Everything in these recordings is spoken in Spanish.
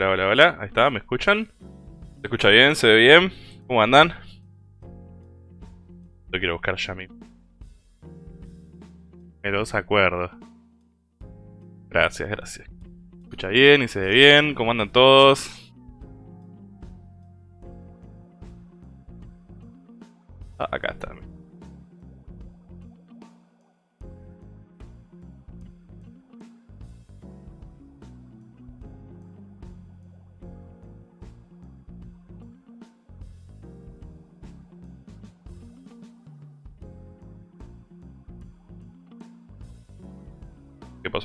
Hola, hola, hola. Ahí está, ¿me escuchan? ¿Se escucha bien? ¿Se ve bien? ¿Cómo andan? Lo quiero buscar ya mismo. Me los acuerdo. Gracias, gracias. ¿Se escucha bien y se ve bien? ¿Cómo andan todos?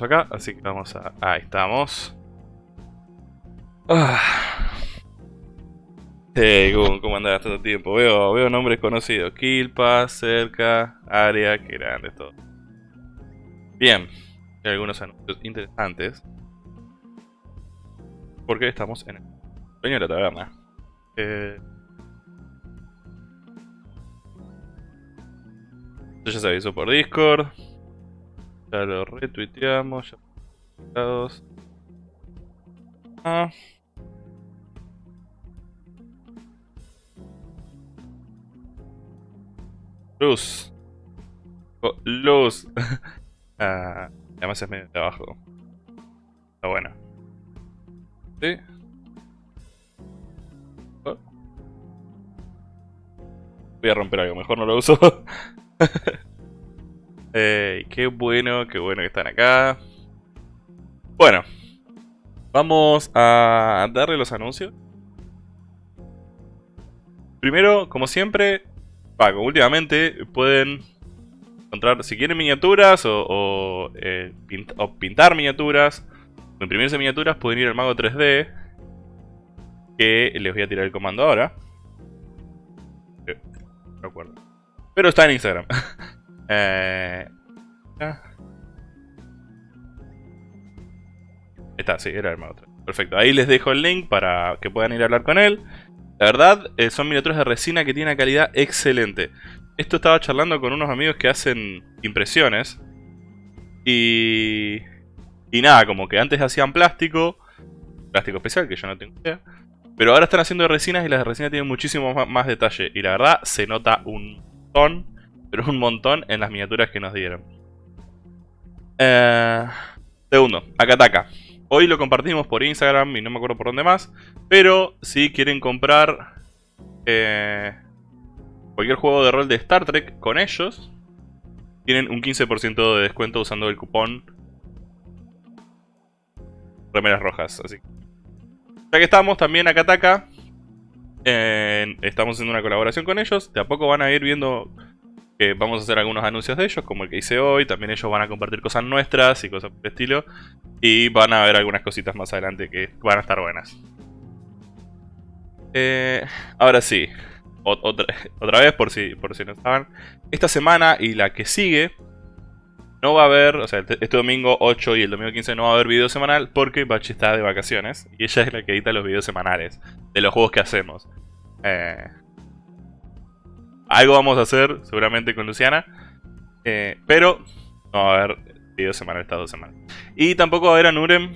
Acá? Así que vamos a... Ahí estamos. Ah. Hey, ¿cómo, cómo andás tanto tiempo? Veo, veo nombres conocidos. Kilpa, Cerca, Aria, qué grande todo. Bien. Hay algunos anuncios interesantes. Porque estamos en el sueño de la taberna. Eh... Ya se avisó por Discord. Lo retuiteamos. Ya ah. Luz. Oh, luz. ah, además es medio de abajo. Está bueno. ¿Sí? Voy a romper algo, mejor no lo uso. qué bueno, qué bueno que están acá. Bueno, vamos a darle los anuncios. Primero, como siempre, Pago, últimamente pueden encontrar, si quieren miniaturas o, eh, pintar miniaturas, o imprimirse miniaturas, pueden ir al Mago 3D, que les voy a tirar el comando ahora. Eh, no acuerdo. Pero está en Instagram. eh, Está, sí, era el Mago 3. Perfecto, ahí les dejo el link para que puedan ir a hablar con él. La verdad, eh, son miniaturas de resina que tienen una calidad excelente. Esto estaba charlando con unos amigos que hacen impresiones. Y... Y nada, como que antes hacían plástico. Plástico especial, que yo no tengo idea. Pero ahora están haciendo resinas y las de resina tienen muchísimo más, detalle. Y la verdad, se nota un montón, pero un montón en las miniaturas que nos dieron. Eh, segundo, Akataka. Hoy lo compartimos por Instagram y no me acuerdo por dónde más. Pero si quieren comprar eh, cualquier juego de rol de Star Trek con ellos, tienen un 15% de descuento usando el cupón Remeras Rojas. Así ya que estamos, también acá Ataca. estamos haciendo una colaboración con ellos. De a poco van a ir viendo que vamos a hacer algunos anuncios de ellos, como el que hice hoy. También ellos van a compartir cosas nuestras y cosas por el estilo. Y van a ver algunas cositas más adelante que van a estar buenas. Eh, ahora sí, otra, otra, vez por si, por si no estaban. Esta semana y la que sigue no va a haber, o sea, este domingo 8 y el domingo 15 no va a haber video semanal porque Bachi está de vacaciones y ella es la que edita los videos semanales de los juegos que hacemos. Eh, algo vamos a hacer seguramente con Luciana, eh, pero no va a haber video semanal estas dos semanas. Y tampoco va a haber a Nurem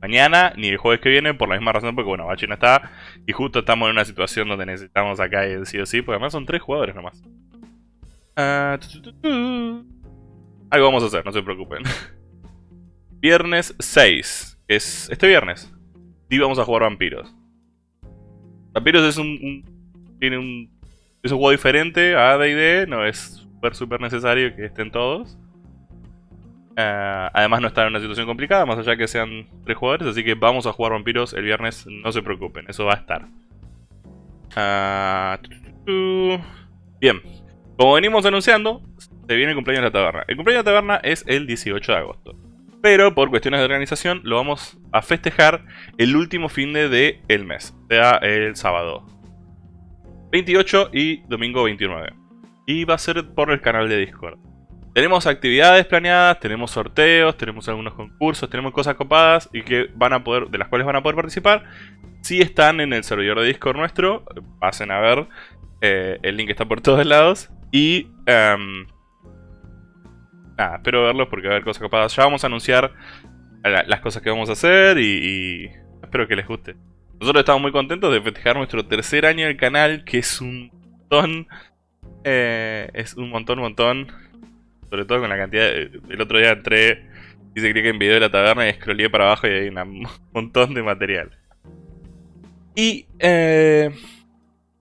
mañana ni el jueves que viene por la misma razón porque bueno, Bachi no está y justo estamos en una situación donde necesitamos acá el sí o sí, porque además son tres jugadores nomás. Ah, Algo vamos a hacer, no se preocupen. viernes 6, es este viernes. Y vamos a jugar vampiros. Vampiros es un, tiene un es un juego diferente a D&D, no es súper súper necesario que estén todos. Eh, además no está en una situación complicada, más allá que sean tres jugadores, así que vamos a jugar vampiros el viernes, no se preocupen, eso va a estar. Ah, Bien, como venimos anunciando, se viene el cumpleaños de la taberna. El cumpleaños de la taberna es el 18 de agosto. Pero por cuestiones de organización lo vamos a festejar el último fin de el mes, o sea, el sábado 28 y domingo 29. Y va a ser por el canal de Discord. Tenemos actividades planeadas, tenemos sorteos, tenemos algunos concursos, tenemos cosas copadas y que van a poder, de las cuales van a poder participar. Si están en el servidor de Discord nuestro, pasen a ver. Eh, el link está por todos lados. Y... Um, nada, espero verlos porque va a haber cosas copadas. Ya vamos a anunciar las cosas que vamos a hacer y, Espero que les guste. Nosotros estamos muy contentos de festejar nuestro tercer año del canal, que es un montón. Eh, es un montón, montón. Sobre todo con la cantidad... el otro día entré se que en video de la taberna y scrollé para abajo y hay un montón de material. Y eh,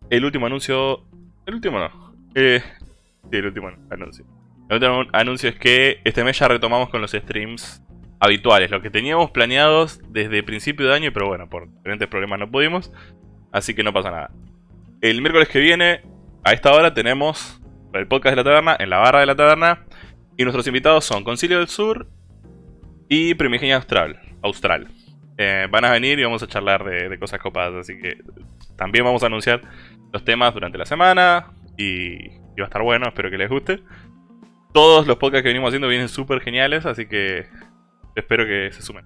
el último anuncio... El último no. Eh, sí, el último anuncio. El último anuncio es que este mes ya retomamos con los streams habituales. Lo que teníamos planeados desde principio de año, pero bueno, por diferentes problemas no pudimos. Así que no pasa nada. El miércoles que viene, a esta hora, tenemos el podcast de la taberna en la barra de la taberna. Y nuestros invitados son Concilio del Sur y Primigenia Austral. Austral. Eh, van a venir y vamos a charlar de, cosas copadas. Así que también vamos a anunciar los temas durante la semana. Y, y va a estar bueno, espero que les guste. Todos los podcasts que venimos haciendo vienen súper geniales, así que espero que se sumen.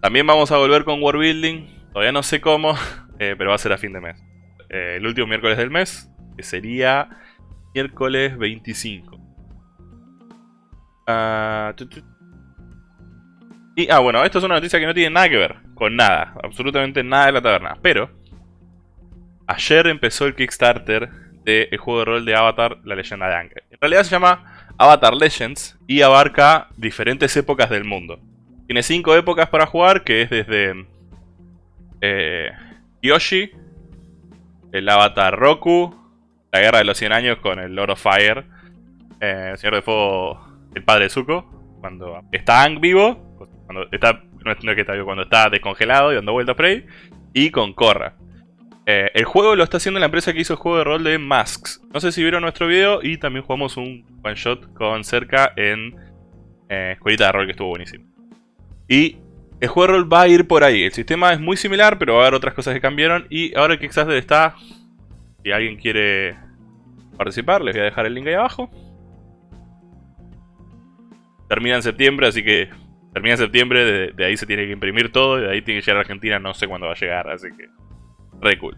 También vamos a volver con War Building. Todavía no sé cómo, eh, pero va a ser a fin de mes. Eh, el último miércoles del mes, que sería miércoles 25. Ah, y, ah, bueno, esto es una noticia que no tiene nada que ver con nada, absolutamente nada de la taberna. Pero, ayer empezó el Kickstarter del juego de rol de Avatar, la leyenda de Aang. En realidad se llama Avatar Legends y abarca diferentes épocas del mundo. Tiene cinco épocas para jugar, que es desde eh, Yoshi, el Avatar Roku, la Guerra de los 100 Años con el Lord of Fire, eh, el Señor de Fuego, el Padre Zuko, cuando está vivo, cuando está, no es que está vivo, cuando está descongelado y dando vueltas por ahí, y con Korra. Eh, el juego lo está haciendo la empresa que hizo el juego de rol de Masks. No sé si vieron nuestro video y también jugamos un one shot con cerca en eh, Escuelita de Rol que estuvo buenísimo. Y el juego de rol va a ir por ahí. El sistema es muy similar, pero va a haber otras cosas que cambiaron. Y ahora que Kickstarter está, si alguien quiere participar, les voy a dejar el link ahí abajo. Termina en septiembre, así que termina en septiembre, de, de ahí se tiene que imprimir todo y de ahí tiene que llegar a Argentina, no sé cuándo va a llegar, así que Re cool.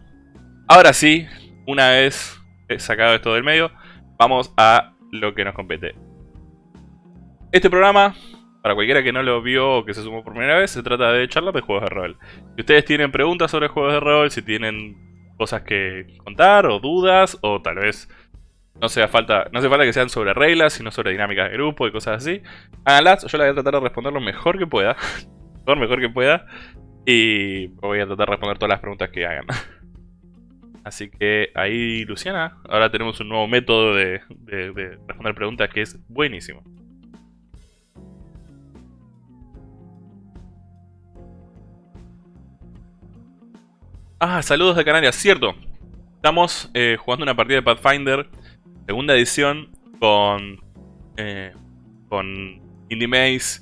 Ahora sí, una vez sacado esto del medio, vamos a lo que nos compete. Este programa, para cualquiera que no lo vio o que se sumó por primera vez, se trata de charlas de juegos de rol. Si ustedes tienen preguntas sobre juegos de rol, si tienen cosas que contar o dudas, o tal vez no, sea falta, no hace falta que sean sobre reglas, sino sobre dinámicas de grupo y cosas así, háganlas. Yo la voy a tratar de responder lo mejor que pueda. lo mejor que pueda. Y voy a tratar de responder todas las preguntas que hagan. Así que ahí, Luciana, ahora tenemos un nuevo método de, responder preguntas que es buenísimo. Ah, saludos de Canarias, cierto. Estamos eh, jugando una partida de Pathfinder, segunda edición, con, eh, con Indie Maze,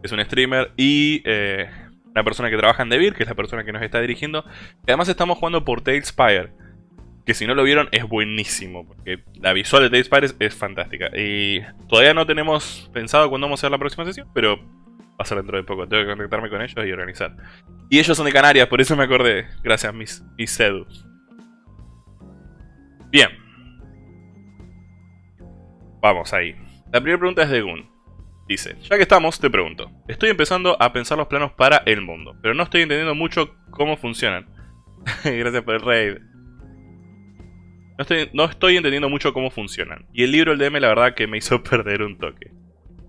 que es un streamer, y eh, una persona que trabaja en Devir, que es la persona que nos está dirigiendo. Además estamos jugando por Talespire, que si no lo vieron es buenísimo, porque la visual de Talespire es, fantástica. Y todavía no tenemos pensado cuándo vamos a hacer la próxima sesión, pero va a ser dentro de poco. Tengo que contactarme con ellos y organizar. Y ellos son de Canarias, por eso me acordé. Gracias, mis, mis Bien. Vamos ahí. La primera pregunta es de Gun. Dice, ya que estamos, te pregunto. Estoy empezando a pensar los planos para el mundo, pero no estoy entendiendo mucho cómo funcionan. Gracias por el raid. No estoy, no estoy entendiendo mucho cómo funcionan. Y el libro, el DM, la verdad que me hizo perder un toque.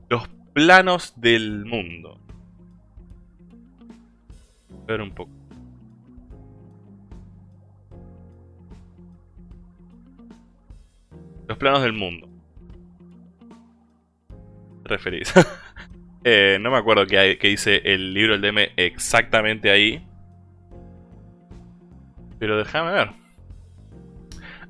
Los planos del mundo. A ver un poco. Los planos del mundo referís? Eh, no me acuerdo qué, dice el libro del DM exactamente ahí. Pero déjame ver.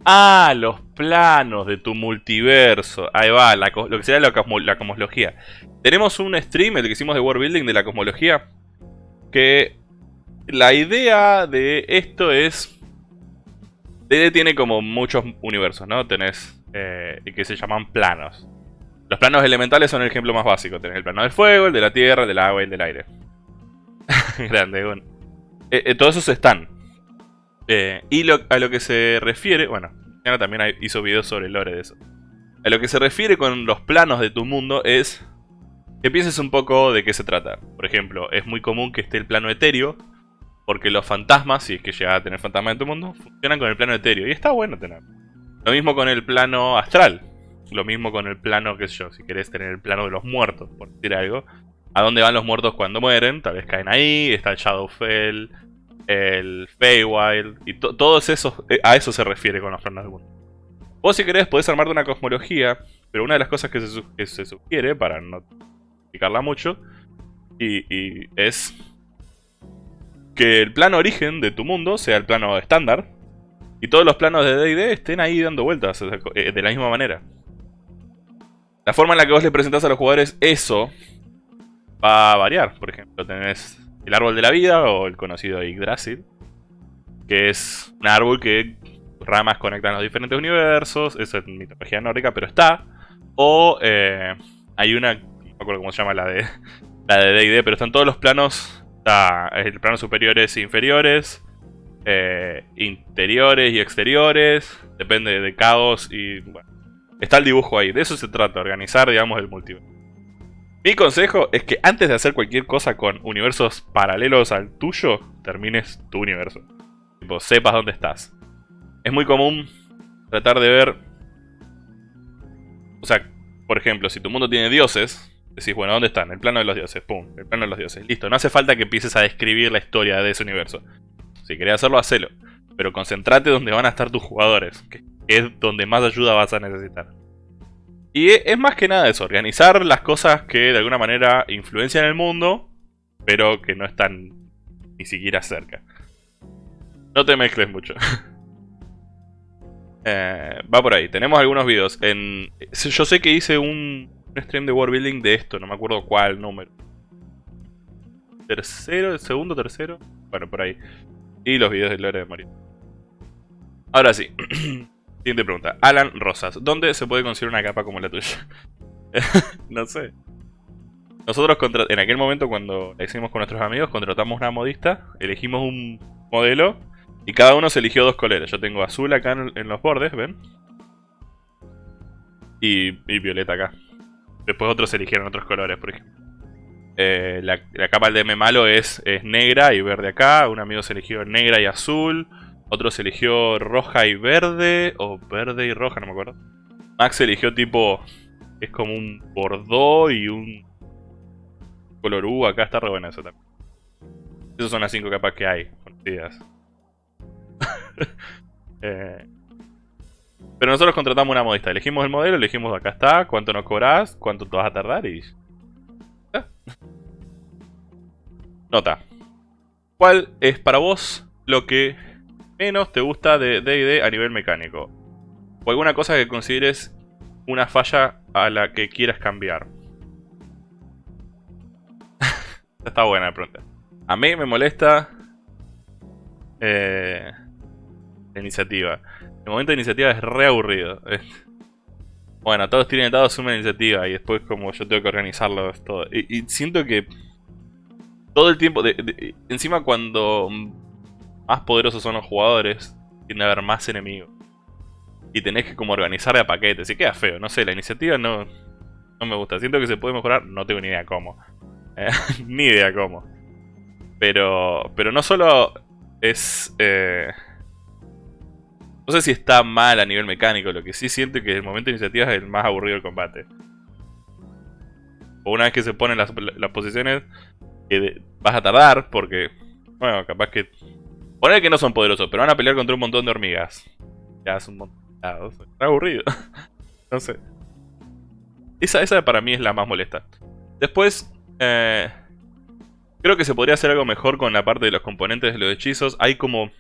Ah, los planos de tu multiverso. Ahí va, lo que sería la, cosmología. Tenemos un stream, el que hicimos de World Building de la cosmología. Que la idea de esto es... DD tiene como muchos universos, ¿no? Tenés eh, que se llaman planos. Los planos elementales son el ejemplo más básico. Tenés el plano del fuego, el de la tierra, el del agua y el del aire. Grande, bueno. Eh, eh, todos esos están. Eh, y a lo que se refiere... Bueno, Ana también hizo videos sobre el lore de eso. A lo que se refiere con los planos de tu mundo es... Que pienses un poco de qué se trata. Por ejemplo, es muy común que esté el plano etéreo, Porque los fantasmas, si es que llegas a tener fantasmas en tu mundo, funcionan con el plano etéreo. Y está bueno tener. Lo mismo con el plano astral. Lo mismo con el plano, sé yo, si querés tener el plano de los muertos, por decir algo. ¿A dónde van los muertos cuando mueren? Tal vez caen ahí, está el Shadowfell, el Feywild, y todos esos, eh, a eso se refiere con los planos del mundo. Vos si querés podés armarte una cosmología, pero una de las cosas que se, sugiere, para no explicarla mucho, y es que el plano origen de tu mundo sea el plano estándar y todos los planos de D&D estén ahí dando vueltas eh, de la misma manera. La forma en la que vos le presentás a los jugadores eso va a variar. Por ejemplo, tenés el árbol de la vida o el conocido Yggdrasil, que es un árbol que ramas conectan los diferentes universos, eso es mitología nórdica, pero está. O eh, hay una, no me acuerdo cómo se llama la de la de D&D, pero están todos los planos Está el plano superiores e inferiores, eh, interiores y exteriores, depende de caos y bueno. Está el dibujo ahí, de eso se trata, organizar digamos el multiverso. Mi consejo es que antes de hacer cualquier cosa con universos paralelos al tuyo, termines tu universo. Tipo, sepas dónde estás. Es muy común tratar de ver... O sea, por ejemplo, si tu mundo tiene dioses, Decís, bueno, ¿dónde están? El plano de los dioses. Pum, el plano de los dioses. Listo, no hace falta que empieces a describir la historia de ese universo. Si querés hacerlo, hacelo. Pero concentrate donde van a estar tus jugadores, es donde más ayuda vas a necesitar. Y es más que nada eso, organizar las cosas que de alguna manera influencian el mundo, pero que no están ni siquiera cerca. No te mezcles mucho. Eh, va por ahí, tenemos algunos videos. En, yo sé que hice un, stream de World Building de esto, no me acuerdo cuál número. Tercero, segundo, tercero. Bueno, por ahí. Y los videos de Lore de Mario. Ahora sí. Siguiente pregunta. Alan Rosas. ¿Dónde se puede conseguir una capa como la tuya? no sé. Nosotros en aquel momento cuando la hicimos con nuestros amigos, contratamos una modista, elegimos un modelo y cada uno se eligió dos colores. Yo tengo azul acá en, los bordes, ¿ven? y violeta acá. Después otros eligieron otros colores, por ejemplo. Eh, la, capa del DM malo es, es negra y verde acá. Un amigo se eligió negra y azul. Otro se eligió roja y verde. O verde y roja, no me acuerdo. Max eligió tipo... Es como un bordó y un... Color U. Acá está re buena eso también. Esas son las cinco capas que hay. Conocidas. eh, pero nosotros contratamos una modista. Elegimos el modelo, elegimos acá está, cuánto nos cobras, cuánto te vas a tardar y... Nota. ¿Cuál es para vos lo que menos te gusta de D&D a nivel mecánico? O alguna cosa que consideres una falla a la que quieras cambiar. Está buena la pregunta. A mí me molesta... Eh, la iniciativa. El momento de iniciativa es re aburrido. Bueno, todos tienen dado una iniciativa y después como yo tengo que organizarlo todo. Y, siento que todo el tiempo, encima cuando más poderosos son los jugadores, tiene a haber más enemigos. Y tenés que como organizar de a paquetes. Y queda feo, no sé, la iniciativa no, no me gusta. Siento que se puede mejorar, no tengo ni idea cómo. Eh, ni idea cómo. Pero, pero no solo es... Eh, no sé si está mal a nivel mecánico, lo que sí siento que el momento de iniciativa es el más aburrido del combate. O una vez que se ponen las, posiciones, vas a tardar porque, bueno, capaz que... Poner que no son poderosos, pero van a pelear contra un montón de hormigas. Ya es un montón... Está aburrido. no sé. Esa, esa para mí es la más molesta. Después, eh, creo que se podría hacer algo mejor con la parte de los componentes de los hechizos. Hay como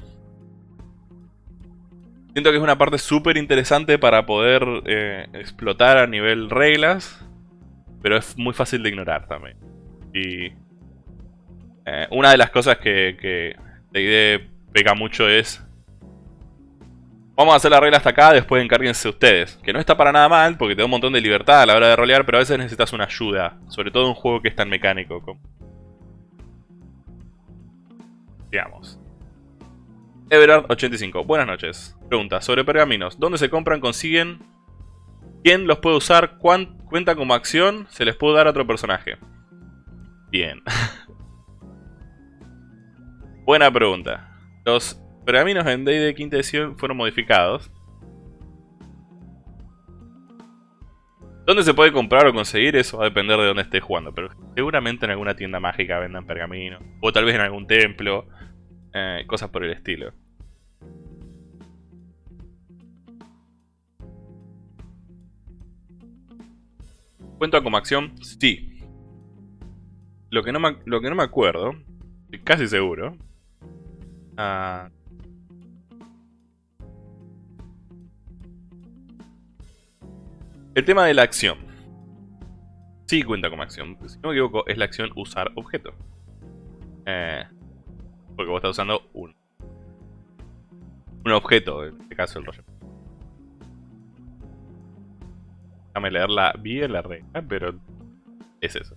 Siento que es una parte súper interesante para poder eh, explotar a nivel reglas, pero es muy fácil de ignorar también. Y eh, una de las cosas que, que idea pega mucho es... Vamos a hacer la regla hasta acá, después encárguense ustedes. Que no está para nada mal, porque te da un montón de libertad a la hora de rolear, pero a veces necesitas una ayuda. Sobre todo en un juego que es tan mecánico. Como... Digamos. Everard85, buenas noches. Pregunta, sobre pergaminos. ¿Dónde se compran, consiguen? ¿Quién los puede usar? ¿Cuenta como acción? ¿Se les puede dar a otro personaje? Bien. Buena pregunta. Los pergaminos en Day de quinta edición fueron modificados. ¿Dónde se puede comprar o conseguir? Eso va a depender de dónde estés jugando. Pero seguramente en alguna tienda mágica vendan pergaminos. O tal vez en algún templo. Eh, cosas por el estilo. ¿Cuenta como acción? Sí. Lo que no me, lo que no me acuerdo, casi seguro. Ah. el tema de la acción. Sí cuenta como acción. Si no me equivoco, es la acción usar objeto. Eh, porque vos estás usando un, un objeto, en este caso el rollo. Déjame leerla bien la regla, pero es eso.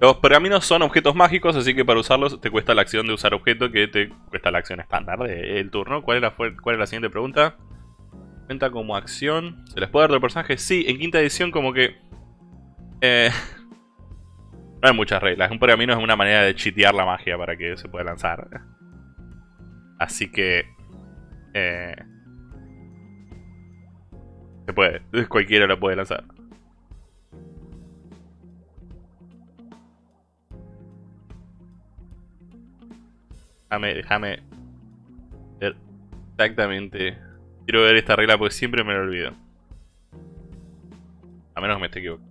Los pergaminos son objetos mágicos, así que para usarlos te cuesta la acción de usar objeto, que te cuesta la acción estándar del turno. ¿Cuál es, la, ¿Cuál es la siguiente pregunta? Cuenta como acción. ¿Se les puede dar otro personaje? Sí, en quinta edición como que... Eh, no hay muchas reglas. Un pergamino es una manera de chitear la magia para que se pueda lanzar. Así que... Eh, se puede. Cualquiera lo puede lanzar. Déjame, déjame ver exactamente. Quiero ver esta regla porque siempre me lo olvido. A menos que me esté equivocando.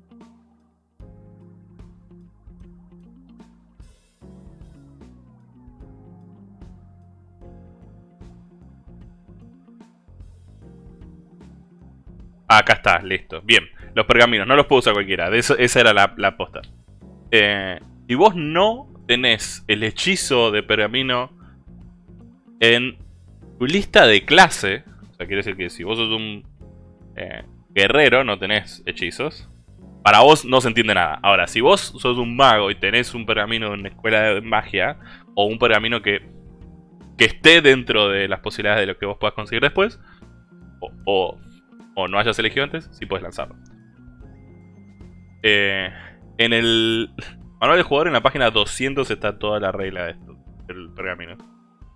Acá está, listo. Bien, los pergaminos, no los puedo usar cualquiera. Esa era la, la posta. Eh, y vos no tenés el hechizo de pergamino en tu lista de clase. O sea, quiere decir que si vos sos un eh, guerrero, no tenés hechizos. Para vos no se entiende nada. Ahora, si vos sos un mago y tenés un pergamino en una escuela de magia, o un pergamino que, que esté dentro de las posibilidades de lo que vos puedas conseguir después, o o no hayas elegido antes, sí puedes lanzarlo. Eh, en el manual del jugador, en la página 200, está toda la regla de esto, del pergamino.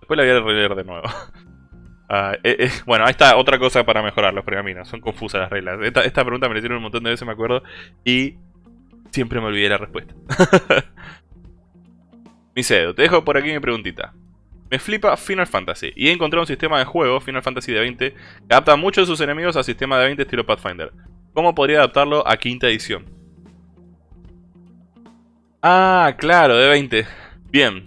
Después la voy a releer de nuevo. Ah, eh, eh, bueno, ahí está otra cosa para mejorar los pergaminos. Son confusas las reglas. Esta, pregunta me la hicieron un montón de veces, me acuerdo. Y siempre me olvidé la respuesta. Misedo, te dejo por aquí mi preguntita. Me flipa Final Fantasy y he encontrado un sistema de juego, Final Fantasy de 20, que adapta muchos de sus enemigos al sistema de 20 estilo Pathfinder. ¿Cómo podría adaptarlo a quinta edición? Ah, claro, de 20. Bien.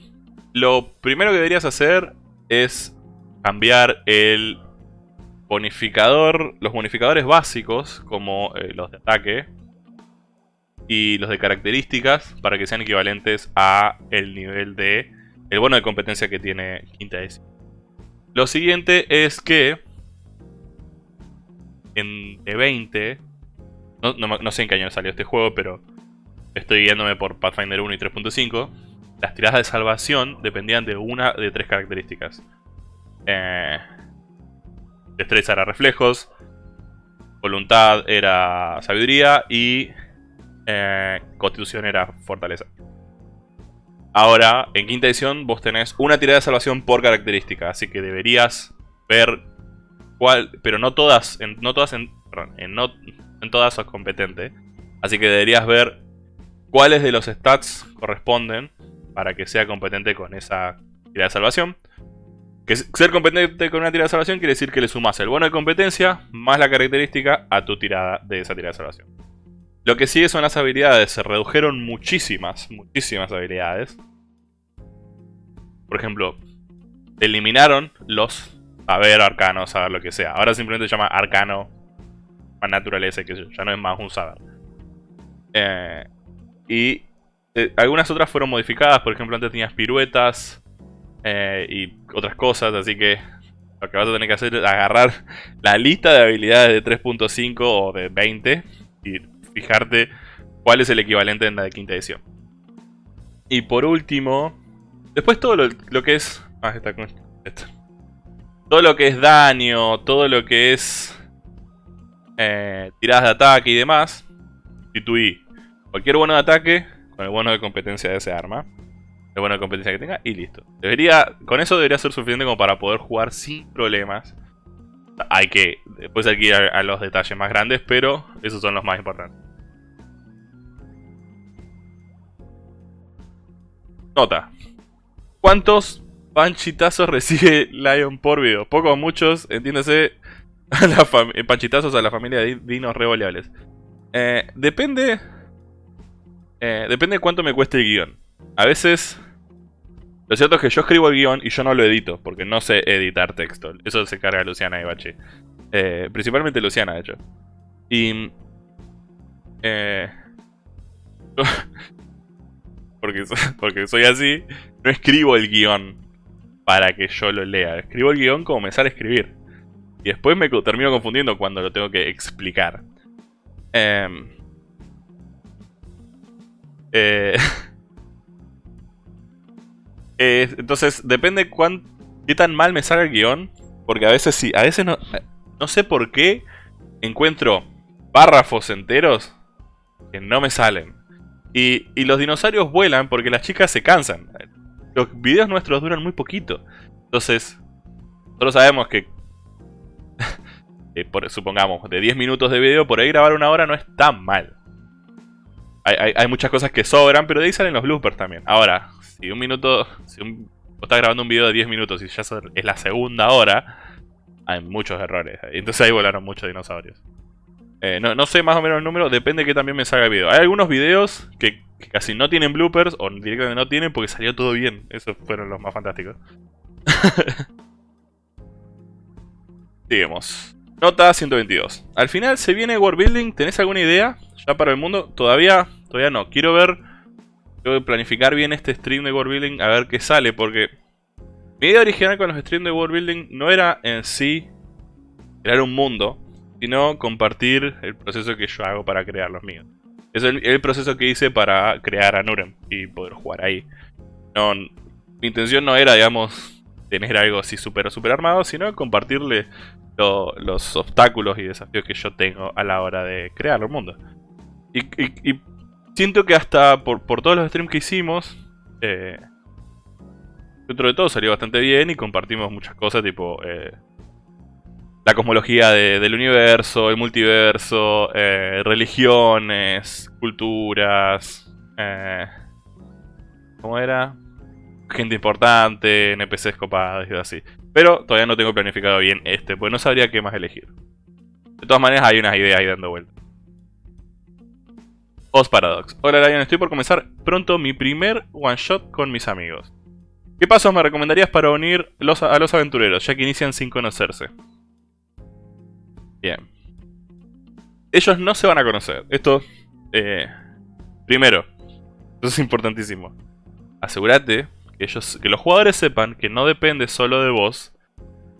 Lo primero que deberías hacer es cambiar el bonificador, los bonificadores básicos, como eh, los de ataque, y los de características, para que sean equivalentes a el nivel de el bono de competencia que tiene quinta edición. Lo siguiente es que en E20, no, sé en qué año salió este juego, pero estoy guiándome por Pathfinder 1 y 3.5. Las tiradas de salvación dependían de una de tres características. Eh, destreza era reflejos, voluntad era sabiduría y eh, constitución era fortaleza. Ahora, en quinta edición, vos tenés una tirada de salvación por característica. Así que deberías ver cuál... Pero no todas, en, no todas, en, perdón, en, todas sos competente. Así que deberías ver cuáles de los stats corresponden para que sea competente con esa tirada de salvación. Que ser competente con una tirada de salvación quiere decir que le sumas el bono de competencia más la característica a tu tirada de esa tirada de salvación. Lo que sigue son las habilidades. Se redujeron muchísimas, muchísimas habilidades. Por ejemplo, eliminaron los saber arcano, saber lo que sea. Ahora simplemente se llama arcano, más naturaleza, que ya no es más un saber. Eh, y eh, algunas otras fueron modificadas, por ejemplo antes tenías piruetas eh, y otras cosas, así que lo que vas a tener que hacer es agarrar la lista de habilidades de 3.5 o de 20 y fijarte cuál es el equivalente en la de quinta edición. Y por último, después todo lo, que es... Ah, está con esto. todo lo que es daño, todo lo que es eh, tiradas de ataque y demás, sustituí cualquier bono de ataque con el bono de competencia de ese arma. El bono de competencia que tenga y listo. Debería, con eso debería ser suficiente como para poder jugar sin problemas. Hay que, después hay que ir a, los detalles más grandes, pero esos son los más importantes. Nota. ¿Cuántos panchitazos recibe Lion por video? Pocos muchos, entiéndase, panchitazos a la familia de dinos revoleables. Eh, depende eh, depende de cuánto me cueste el guion. A veces... Lo cierto es que yo escribo el guion y yo no lo edito, porque no sé editar texto. Eso se carga Luciana y Bachi. Eh, principalmente Luciana, de hecho. Y... Eh, porque, porque soy así, no escribo el guion para que yo lo lea. Escribo el guion como me sale escribir. Y después me termino confundiendo cuando lo tengo que explicar. Eh, eh, eh, entonces, depende cuán, qué tan mal me salga el guion. Porque a veces sí, a veces no, no sé por qué encuentro párrafos enteros que no me salen. Y, y, los dinosaurios vuelan porque las chicas se cansan. Los videos nuestros duran muy poquito. Entonces, nosotros sabemos que, supongamos, de 10 minutos de video, por ahí grabar una hora no es tan mal hay, muchas cosas que sobran, pero de ahí salen los bloopers también. Ahora, si un minuto, si un, estás grabando un video de 10 minutos y ya es la segunda hora, hay muchos errores. Entonces ahí volaron muchos dinosaurios. Eh, no, sé más o menos el número, depende de que también me salga el video. Hay algunos videos que, casi no tienen bloopers, o directamente no tienen porque salió todo bien. Esos fueron los más fantásticos. Sigamos. Nota 122. Al final se viene World Building, ¿tenés alguna idea? Ya para el mundo, todavía Todavía no. Quiero ver... Quiero planificar bien este stream de World Building a ver qué sale, porque... Mi idea original con los streams de World Building no era en sí crear un mundo, sino compartir el proceso que yo hago para crear los míos. Es el, proceso que hice para crear a Nurem y poder jugar ahí. No, mi intención no era, digamos, tener algo así super super armado, sino compartirle los obstáculos y desafíos que yo tengo a la hora de crear el mundo. y Siento que hasta por, todos los streams que hicimos, eh, dentro de todo salió bastante bien y compartimos muchas cosas, tipo eh, la cosmología del universo, el multiverso, eh, religiones, culturas, ¿cómo era? Gente importante, NPCs copados y así. Pero todavía no tengo planificado bien este, pues no sabría qué más elegir. De todas maneras hay unas ideas ahí dando vueltas. Os Paradox. Hola Lion, estoy por comenzar pronto mi primer one shot con mis amigos. ¿Qué pasos me recomendarías para unir a los aventureros, ya que inician sin conocerse? Bien. Ellos no se van a conocer. Esto, eh, primero, eso es importantísimo. Asegúrate que, ellos, que los jugadores sepan que no depende solo de vos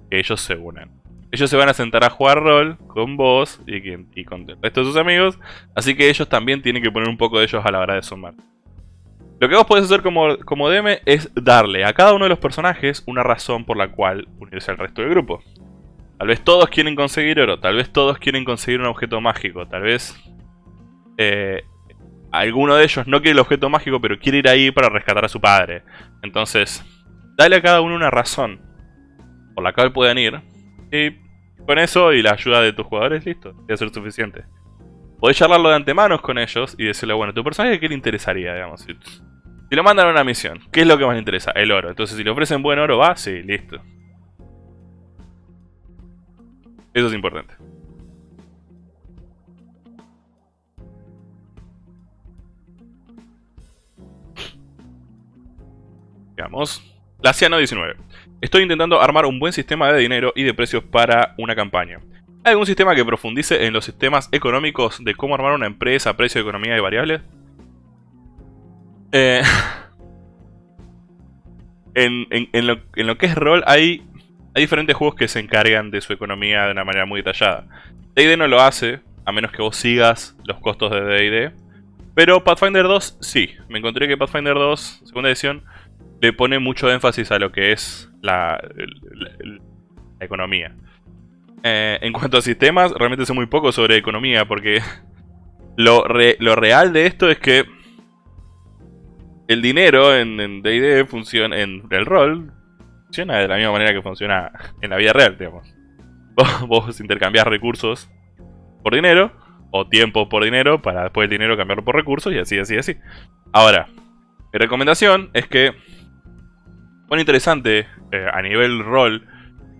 que ellos se unan. Ellos se van a sentar a jugar rol con vos y, con el resto de sus amigos. Así que ellos también tienen que poner un poco de ellos a la hora de sumar. Lo que vos podés hacer como, como DM es darle a cada uno de los personajes una razón por la cual unirse al resto del grupo. Tal vez todos quieren conseguir oro, tal vez todos quieren conseguir un objeto mágico, tal vez eh, alguno de ellos no quiere el objeto mágico pero quiere ir ahí para rescatar a su padre. Entonces, dale a cada uno una razón por la cual puedan ir y con eso y la ayuda de tus jugadores, listo, debe ser suficiente. Podés charlarlo de antemano con ellos y decirle, bueno, ¿tu personaje qué le interesaría, digamos? Si, lo mandan a una misión, ¿qué es lo que más le interesa? El oro. Entonces, si le ofrecen buen oro, va, sí, listo. Eso es importante. Veamos. Laciano 19. Estoy intentando armar un buen sistema de dinero y de precios para una campaña. ¿Hay algún sistema que profundice en los sistemas económicos de cómo armar una empresa, precio, economía y variables? Eh, en, lo, que es rol hay, hay diferentes juegos que se encargan de su economía de una manera muy detallada. D&D no lo hace, a menos que vos sigas los costos de D&D. Pero Pathfinder 2 sí, me encontré que Pathfinder 2, segunda edición, le pone mucho énfasis a lo que es la, la economía. Eh, en cuanto a sistemas, realmente sé muy poco sobre economía porque lo, lo real de esto es que el dinero en D&D funciona, en el rol, funciona de la misma manera que funciona en la vida real, digamos. Vos, vos intercambiás recursos por dinero, o tiempo por dinero, para después el dinero cambiarlo por recursos, y así, así, así. Ahora, mi recomendación es que... Bueno, interesante eh, a nivel rol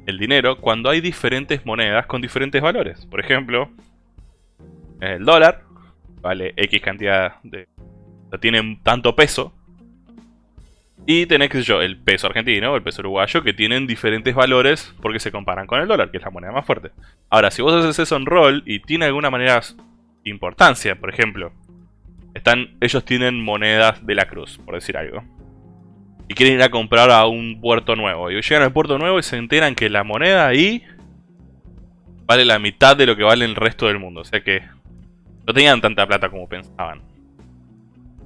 el dinero cuando hay diferentes monedas con diferentes valores. Por ejemplo, el dólar vale X cantidad de... O tienen tanto peso. Y tenés, qué yo, el peso argentino o el peso uruguayo que tienen diferentes valores porque se comparan con el dólar, que es la moneda más fuerte. Ahora, si vos haces eso en rol y tiene alguna manera importancia, por ejemplo, están, ellos tienen monedas de la cruz, por decir algo. Y quieren ir a comprar a un puerto nuevo. Y llegan al puerto nuevo y se enteran que la moneda ahí vale la mitad de lo que vale el resto del mundo. O sea que no tenían tanta plata como pensaban.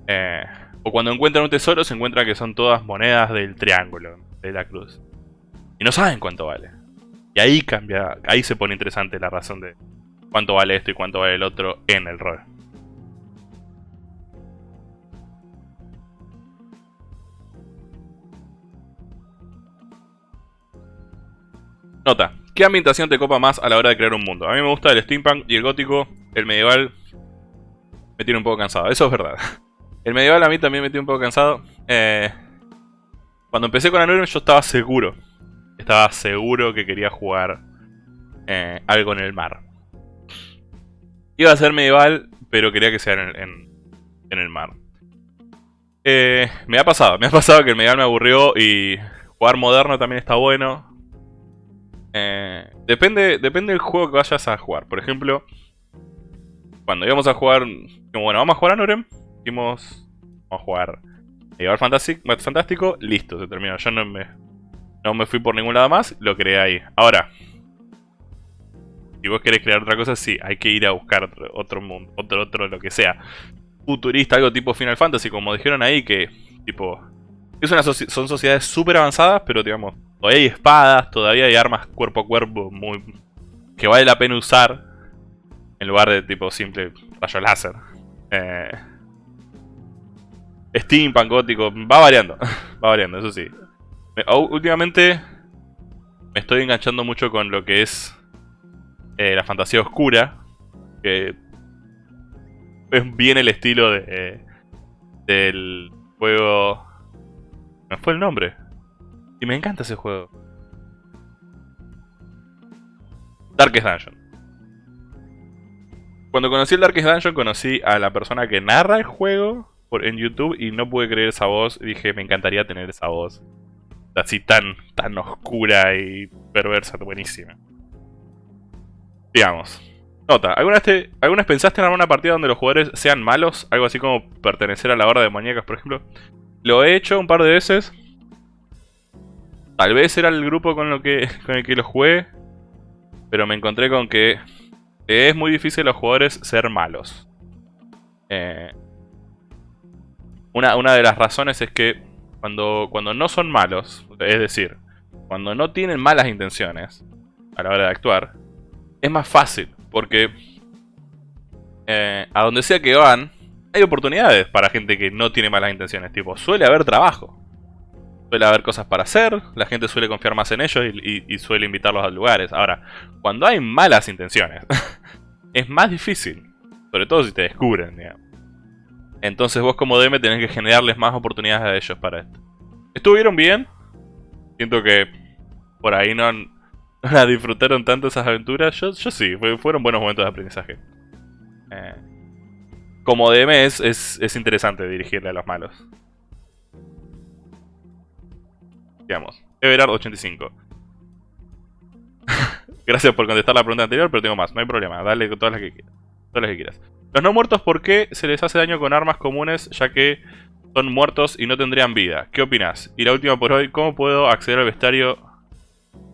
Eh, o cuando encuentran un tesoro se encuentran que son todas monedas del triángulo, de la cruz. Y no saben cuánto vale. Y ahí cambia, ahí se pone interesante la razón de cuánto vale esto y cuánto vale el otro en el rol. Nota, ¿qué ambientación te copa más a la hora de crear un mundo? A mí me gusta el steampunk y el gótico, el medieval me tiene un poco cansado, eso es verdad. El medieval a mí también me tiene un poco cansado. Eh, cuando empecé con Anurum yo estaba seguro, estaba seguro que quería jugar eh, algo en el mar. Iba a ser medieval, pero quería que sea en, el mar. Eh, me ha pasado, me ha pasado que el medieval me aburrió y jugar moderno también está bueno. Eh, depende, depende del juego que vayas a jugar. Por ejemplo, cuando íbamos a jugar... Bueno, vamos a jugar a Nurem. Dijimos... Vamos a jugar Medieval Fantástico. Listo, se terminó. Yo no me, no me fui por ningún lado más. Lo creé ahí. Ahora... Si vos querés crear otra cosa, sí, hay que ir a buscar otro, mundo, otro, otro, lo que sea. Futurista, algo tipo Final Fantasy, como dijeron ahí, que tipo... Es una son sociedades súper avanzadas, pero digamos, Todavía hay espadas, todavía hay armas cuerpo a cuerpo muy que vale la pena usar en lugar de tipo simple rayo láser. Eh, Steampunk gótico, va variando, va variando, eso sí. últimamente me estoy enganchando mucho con lo que es eh, la fantasía oscura, que es bien el estilo de, del juego... ¿Me fue el nombre? Y me encanta ese juego. Darkest Dungeon. Cuando conocí el Darkest Dungeon conocí a la persona que narra el juego en YouTube y no pude creer esa voz. dije, me encantaría tener esa voz. Así tan, tan oscura y perversa, buenísima. Digamos. Nota, ¿alguna vez, ¿alguna vez pensaste en armar una partida donde los jugadores sean malos? Algo así como pertenecer a la horda de muñecas, por ejemplo. Lo he hecho un par de veces. Tal vez era el grupo con, que, con el que lo jugué. Pero me encontré con que es muy difícil los jugadores ser malos. Eh, una, una, de las razones es que cuando, cuando no son malos, es decir, cuando no tienen malas intenciones a la hora de actuar, es más fácil. Porque eh, a donde sea que van, hay oportunidades para gente que no tiene malas intenciones. Tipo, suele haber trabajo suele haber cosas para hacer, la gente suele confiar más en ellos y, suele invitarlos a lugares. Ahora, cuando hay malas intenciones, es más difícil, sobre todo si te descubren, digamos. Entonces vos como DM tenés que generarles más oportunidades a ellos para esto. ¿Estuvieron bien? Siento que por ahí no, no disfrutaron tanto esas aventuras. Yo, yo sí, fueron buenos momentos de aprendizaje. Eh, como DM es, es interesante dirigirle a los malos. Digamos, Everard85. Gracias por contestar la pregunta anterior, pero tengo más, no hay problema, dale todas las que quieras. Todas las que quieras. Los no muertos, ¿por qué se les hace daño con armas comunes ya que son muertos y no tendrían vida? ¿Qué opinas? Y la última por hoy, ¿cómo puedo acceder al bestiario?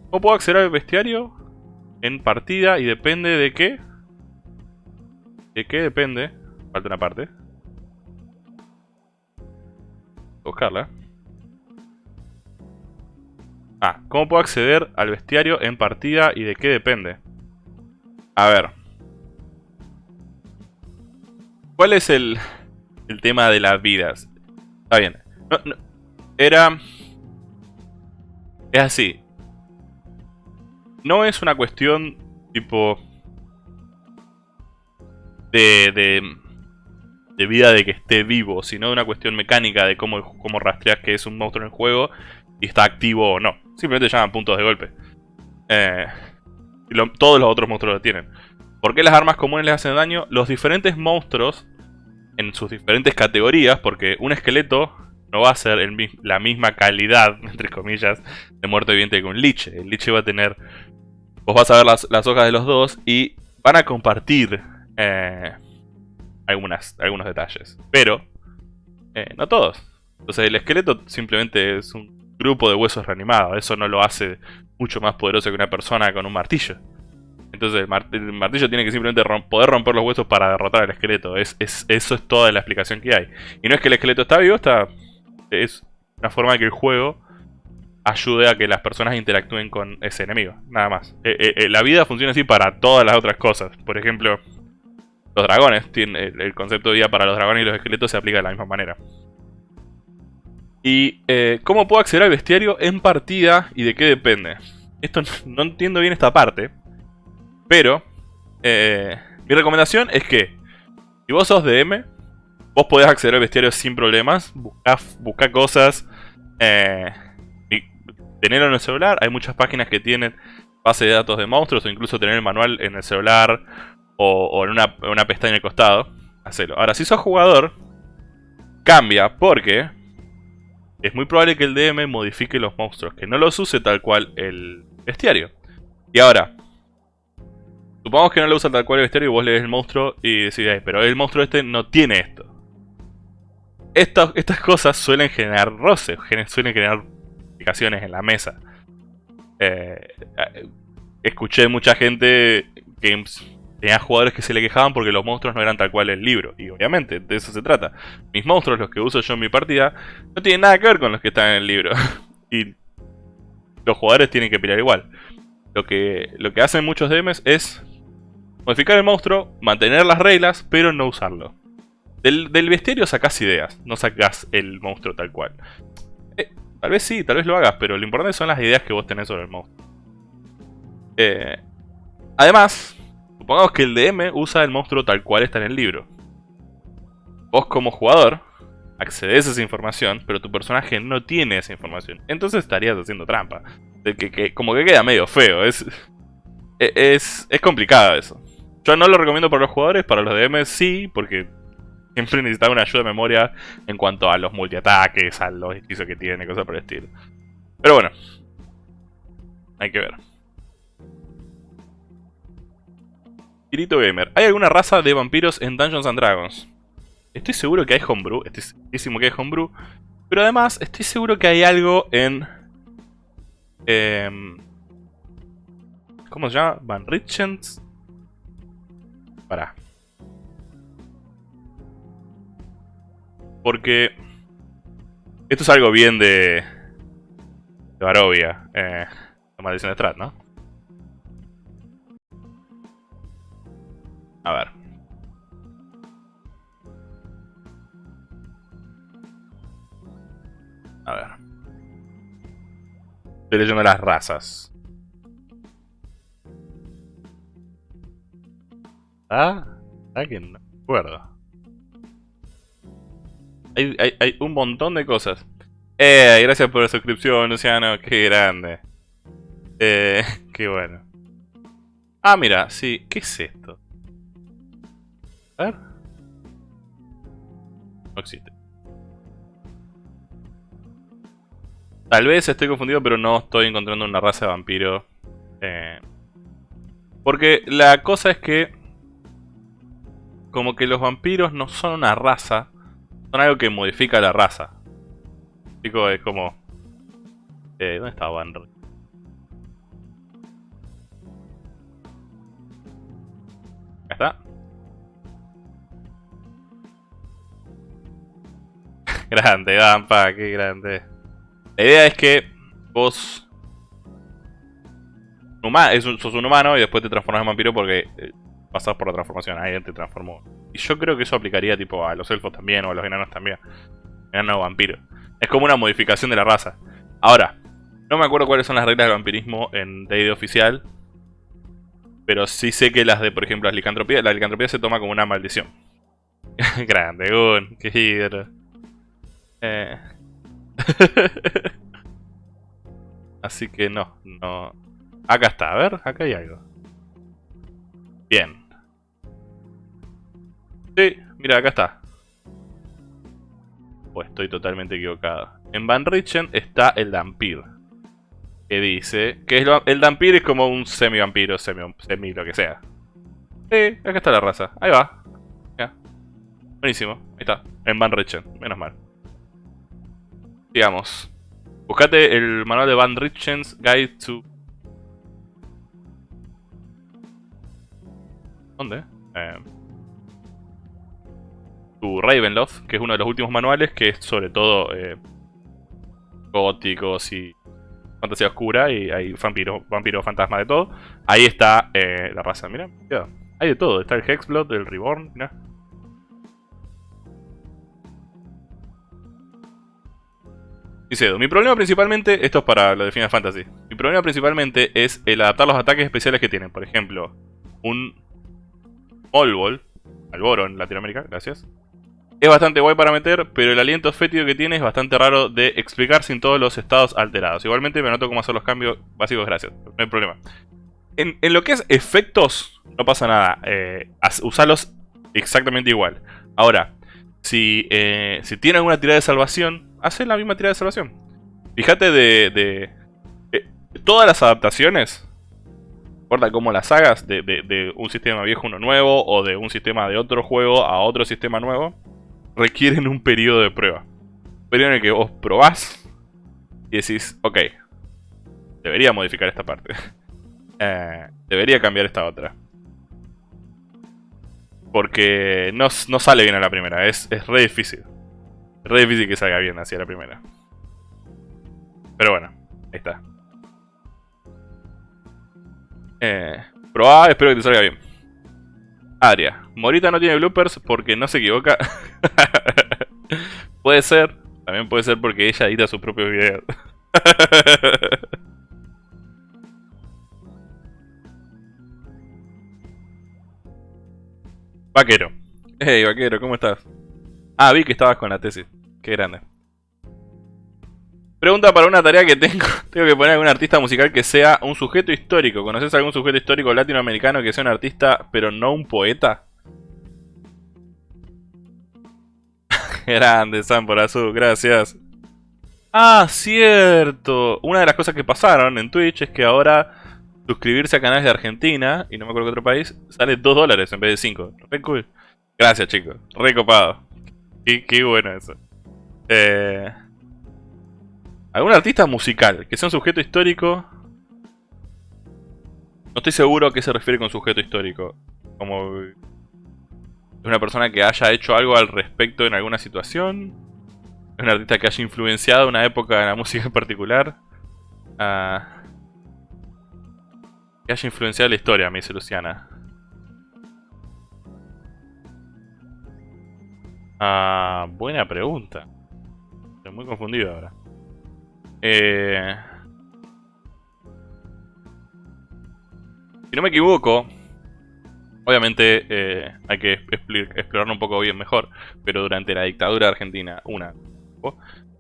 ¿Cómo puedo acceder al bestiario? En partida y depende de qué. ¿De qué depende? Falta una parte. Buscarla. Ah, ¿cómo puedo acceder al bestiario en partida y de qué depende? A ver. ¿Cuál es el, el tema de las vidas? Está bien. era... Es así. No es una cuestión tipo... De, de, de vida de que esté vivo, sino de una cuestión mecánica de cómo, cómo rastreas que es un monstruo en el juego y está activo o no. Simplemente llaman puntos de golpe. Eh, todos los otros monstruos lo tienen. ¿Por qué las armas comunes les hacen daño? Los diferentes monstruos, en sus diferentes categorías, porque un esqueleto no va a ser la misma calidad, entre comillas, de muerto viviente que un liche. El liche va a tener... Vos vas a ver las, hojas de los dos y van a compartir eh, algunas, algunos detalles. Pero, eh, no todos. Entonces el esqueleto simplemente es un grupo de huesos reanimados. Eso no lo hace mucho más poderoso que una persona con un martillo. Entonces el, martillo tiene que simplemente poder romper los huesos para derrotar al esqueleto. Es, eso es toda la explicación que hay. Y no es que el esqueleto está vivo, está es una forma de que el juego ayude a que las personas interactúen con ese enemigo. Nada más. Eh, eh, eh, la vida funciona así para todas las otras cosas. Por ejemplo, los dragones. El concepto de vida para los dragones y los esqueletos se aplica de la misma manera. Y eh, cómo puedo acceder al bestiario en partida y de qué depende. Esto no entiendo bien esta parte. Pero eh, mi recomendación es que si vos sos DM, vos podés acceder al bestiario sin problemas. Buscar cosas. Eh, y tenerlo en el celular. Hay muchas páginas que tienen base de datos de monstruos o incluso tener el manual en el celular o, en, una, en una pestaña al costado. Hacelo. Ahora, si sos jugador, cambia porque es muy probable que el DM modifique los monstruos, que no los use tal cual el bestiario. Y ahora, supongamos que no lo usa tal cual el bestiario y vos lees el monstruo y decís, pero el monstruo este no tiene esto. estas cosas suelen generar roces, suelen generar complicaciones en la mesa. Eh, eh, escuché mucha gente que Tenía jugadores que se le quejaban porque los monstruos no eran tal cual el libro. Y obviamente, de eso se trata. Mis monstruos, los que uso yo en mi partida, no tienen nada que ver con los que están en el libro. y los jugadores tienen que pelear igual. Lo que, lo que hacen muchos DMs es modificar el monstruo, mantener las reglas, pero no usarlo. Del, del bestiario sacás ideas, no sacás el monstruo tal cual. Eh, tal vez sí, tal vez lo hagas, pero lo importante son las ideas que vos tenés sobre el monstruo. Eh, además, Supongamos que el DM usa el monstruo tal cual está en el libro. Vos como jugador accedes a esa información, pero tu personaje no tiene esa información. Entonces estarías haciendo trampa. De que, como que queda medio feo. Es, e, es, es complicado eso. Yo no lo recomiendo para los jugadores, para los DM sí, porque siempre necesitan una ayuda de memoria en cuanto a los multiataques, a los hechizos que tiene, cosas por el estilo. Pero bueno, hay que ver. Kirito Gamer. ¿Hay alguna raza de vampiros en Dungeons and Dragons? Estoy seguro que hay homebrew. Estoy segurísimo que hay homebrew. Pero además, estoy seguro que hay algo en... Eh, ¿Cómo se llama? Van Richens. Pará. Porque... Esto es algo bien de... De Barovia. Eh, la maldición de Strat, ¿no? A ver. A ver. Estoy leyendo las razas. Ah, alguien no me acuerdo. Hay, hay, hay, un montón de cosas. Eh, gracias por la suscripción, Luciano. Qué grande. Eh, qué bueno. Ah, mira, sí. ¿Qué es esto? A ver. No existe. Tal vez estoy confundido, pero no estoy encontrando una raza de vampiro. Eh, porque la cosa es que... Como que los vampiros no son una raza. Son algo que modifica la raza. Digo, es como... Eh, ¿Dónde está Van? grande, Dampa, qué grande. La idea es que vos es sos un humano y después te transformas en vampiro porque eh, pasas por la transformación. Ahí te transformó. Y yo creo que eso aplicaría tipo a los elfos también o a los enanos también. Enano vampiro. Es como una modificación de la raza. Ahora, no me acuerdo cuáles son las reglas de vampirismo en D&D oficial. Pero sí sé que las de, por ejemplo, las licantropías, la licantropía se toma como una maldición. Grande, Gun, qué hidro. Eh. Así que no, no. Acá está, a ver, acá hay algo. Bien. Sí, mira, acá está. Pues estoy totalmente equivocado. En Van Richen está el Dampir. Que dice que el Dampir es como un semi-vampiro, semi, semi lo que sea. Sí, acá está la raza. Ahí va. Ya. Buenísimo. Ahí está. En Van Richen. Menos mal. Digamos. Buscate el manual de Van Richen's Guide to... ¿Dónde? Eh, Ravenloft, que es uno de los últimos manuales, que es sobre todo eh, góticos y fantasía oscura, y hay vampiros, vampiro, fantasma de todo. Ahí está eh, la raza, mira, hay de todo, está el Hexblood, el Reborn, mira. Dice mi problema principalmente, esto es para lo de Final Fantasy, mi problema principalmente es el adaptar los ataques especiales que tienen. Por ejemplo, un Olbol, Alboro en Latinoamérica, gracias. Es bastante guay para meter, pero el aliento fétido que tiene es bastante raro de explicar sin todos los estados alterados. Igualmente me anoto cómo hacer los cambios básicos, gracias, no hay problema. En, lo que es efectos, no pasa nada, eh, usarlos exactamente igual. Ahora, si, eh, si tiene alguna tirada de salvación, hacen la misma tirada de salvación. Fíjate de, eh, todas las adaptaciones, importa cómo las hagas, de, un sistema viejo a uno nuevo, o de un sistema de otro juego a otro sistema nuevo, requieren un periodo de prueba. Un periodo en el que vos probás y decís, ok, debería modificar esta parte. Eh, debería cambiar esta otra. Porque no, sale bien a la primera, es, es re difícil. Es re difícil que salga bien hacia la primera. Pero bueno, ahí está. Eh, probá, espero que te salga bien. Aria. Morita no tiene bloopers porque no se equivoca. puede ser. También puede ser porque ella edita sus propios videos. vaquero. Hey, vaquero, ¿cómo estás? Ah, vi que estabas con la tesis. Qué grande. Pregunta para una tarea que tengo. Tengo que poner algún artista musical que sea un sujeto histórico. ¿Conoces algún sujeto histórico latinoamericano que sea un artista, pero no un poeta? Grande, San por azul, gracias. Ah, cierto. Una de las cosas que pasaron en Twitch es que ahora suscribirse a canales de Argentina, y no me acuerdo qué otro país, sale 2 dólares en vez de 5. Re cool. Gracias, chicos. Re copado. Qué, bueno eso. Eh, ¿Algún artista musical que sea un sujeto histórico? No estoy seguro a qué se refiere con sujeto histórico. Como... una persona que haya hecho algo al respecto en alguna situación? ¿Es un artista que haya influenciado una época de la música en particular? Ah, que haya influenciado la historia, me dice Luciana. Ah, buena pregunta. Estoy muy confundido ahora. Eh... Si no me equivoco, obviamente eh, hay que explorarlo un poco bien mejor, pero durante la dictadura argentina, una,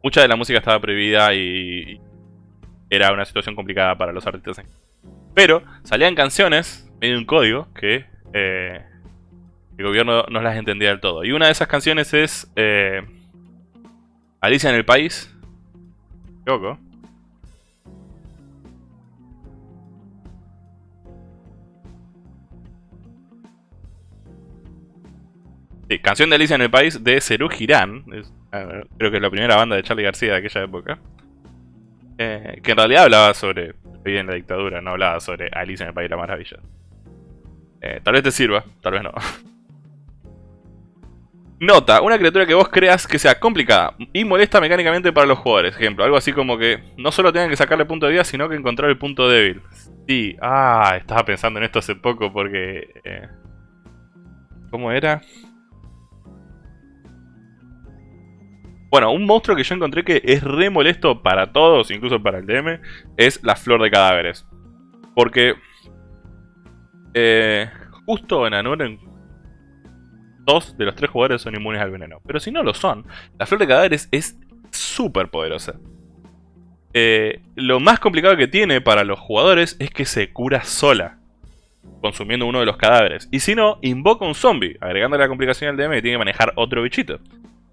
mucha de la música estaba prohibida y era una situación complicada para los artistas. Pero salían canciones, medio un código, que eh, el gobierno no las entendía del todo. Y una de esas canciones es eh, Alicia en el País. Loco. Sí, canción de Alicia en el País de Cerú Girán. creo que es la primera banda de Charlie García de aquella época. Eh, que en realidad hablaba sobre vida en la dictadura, no hablaba sobre Alicia en el País de la Maravilla. Eh, tal vez te sirva, tal vez no. Nota, una criatura que vos creas que sea complicada y molesta mecánicamente para los jugadores. Ejemplo, algo así como que no solo tengan que sacarle punto de vida, sino que encontrar el punto débil. Sí, ah, estaba pensando en esto hace poco porque... Eh, ¿Cómo era? Bueno, un monstruo que yo encontré que es re molesto para todos, incluso para el DM, es la flor de cadáveres. Porque... Eh, justo en Anuren dos de los tres jugadores son inmunes al veneno. Pero si no lo son, la flor de cadáveres es súper poderosa. Eh, lo más complicado que tiene para los jugadores es que se cura sola, consumiendo uno de los cadáveres. Y si no, invoca un zombie, agregando la complicación al DM y tiene que manejar otro bichito.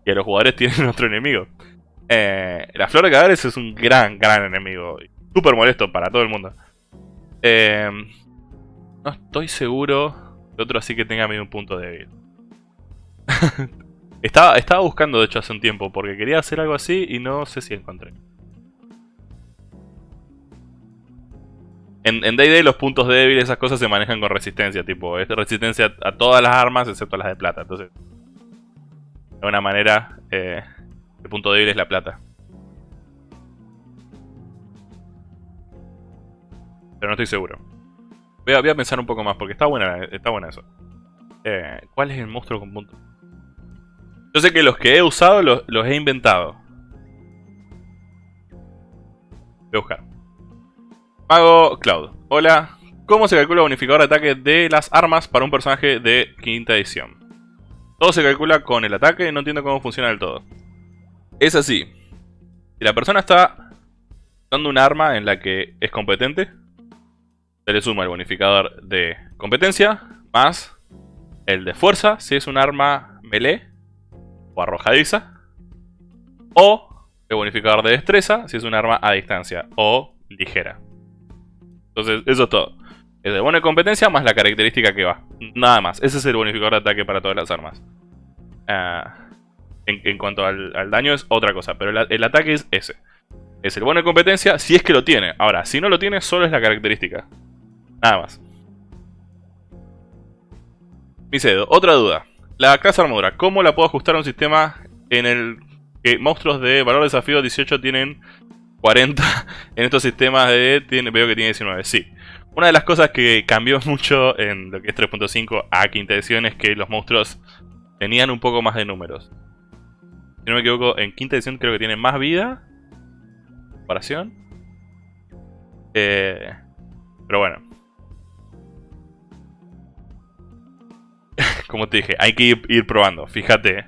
Y a los jugadores tienen otro enemigo. Eh, la flor de cadáveres es un gran, gran enemigo. Súper molesto para todo el mundo. Eh, no estoy seguro de otro así que tenga medio un punto débil. estaba, estaba buscando de hecho hace un tiempo porque quería hacer algo así y no sé si encontré. En, en D&D los puntos débiles, esas cosas se manejan con resistencia, tipo, es resistencia a todas las armas excepto las de plata, entonces... De una manera, eh, el punto débil es la plata. Pero no estoy seguro. Voy a, pensar un poco más porque está buena, está buena eso. Eh, ¿Cuál es el monstruo con punto? Yo sé que los que he usado los, he inventado. Voy a buscar. Mago Cloud. Hola. ¿Cómo se calcula el bonificador de ataque de las armas para un personaje de quinta edición? Todo se calcula con el ataque, no entiendo cómo funciona del todo. Es así. Si la persona está usando un arma en la que es competente, se le suma el bonificador de competencia, más el de fuerza, si es un arma melee, o arrojadiza. O el bonificador de destreza si es un arma a distancia o ligera. Entonces, eso es todo. Es de buena competencia más la característica que va. Nada más. Ese es el bonificador de ataque para todas las armas. Ah, en, cuanto al, daño es otra cosa. Pero el, ataque es ese. Es el buena competencia si es que lo tiene. Ahora, si no lo tiene, solo es la característica. Nada más. Micedo, otra duda. La clase armadura, ¿cómo la puedo ajustar a un sistema en el que monstruos de valor desafío 18 tienen 40? En estos sistemas de tiene, veo que tiene 19, sí. Una de las cosas que cambió mucho en lo que es 3.5 a quinta edición es que los monstruos tenían un poco más de números. Si no me equivoco, en quinta edición creo que tienen más vida. Comparación. Eh, pero bueno. como te dije, hay que ir, probando. Fíjate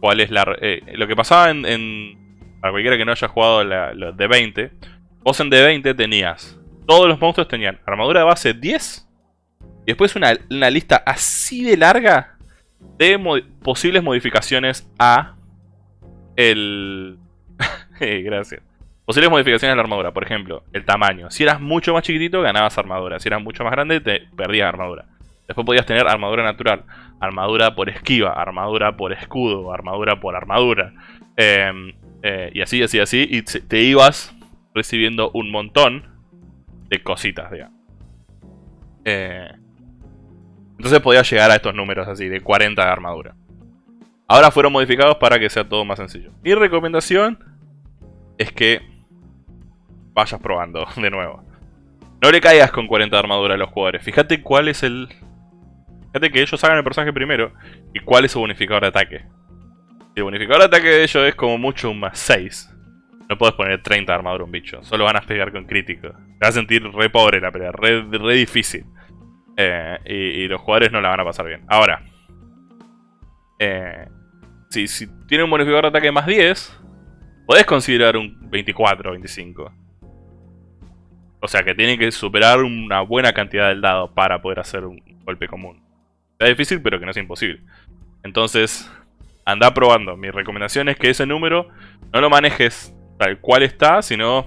cuál es la... Eh, lo que pasaba en, Para cualquiera que no haya jugado la, de 20. Vos en D20 tenías... Todos los monstruos tenían armadura de base 10. Y después una, lista así de larga de posibles modificaciones a el... Gracias. Posibles modificaciones a la armadura. Por ejemplo, el tamaño. Si eras mucho más chiquitito, ganabas armadura. Si eras mucho más grande, te perdías armadura. Después podías tener armadura natural, armadura por esquiva, armadura por escudo, armadura por armadura. Em, eh, y así, así, así. Y te ibas recibiendo un montón de cositas, digamos. Eh, entonces podías llegar a estos números así, de 40 de armadura. Ahora fueron modificados para que sea todo más sencillo. Mi recomendación es que vayas probando de nuevo. No le caigas con 40 de armadura a los jugadores. Fíjate cuál es el Fíjate que ellos hagan el personaje primero y cuál es su bonificador de ataque. Si el bonificador de ataque de ellos es como mucho un más 6. No puedes poner 30 de armadura a un bicho. Solo van a pegar con crítico. Te vas a sentir re pobre la pelea, re, difícil. Eh, y, los jugadores no la van a pasar bien. Ahora, eh, si, si tiene un bonificador de ataque más 10, podés considerar un 24 o 25. O sea que tiene que superar una buena cantidad del dado para poder hacer un golpe común. Está difícil, pero que no es imposible. Entonces, anda probando. Mi recomendación es que ese número no lo manejes tal cual está, sino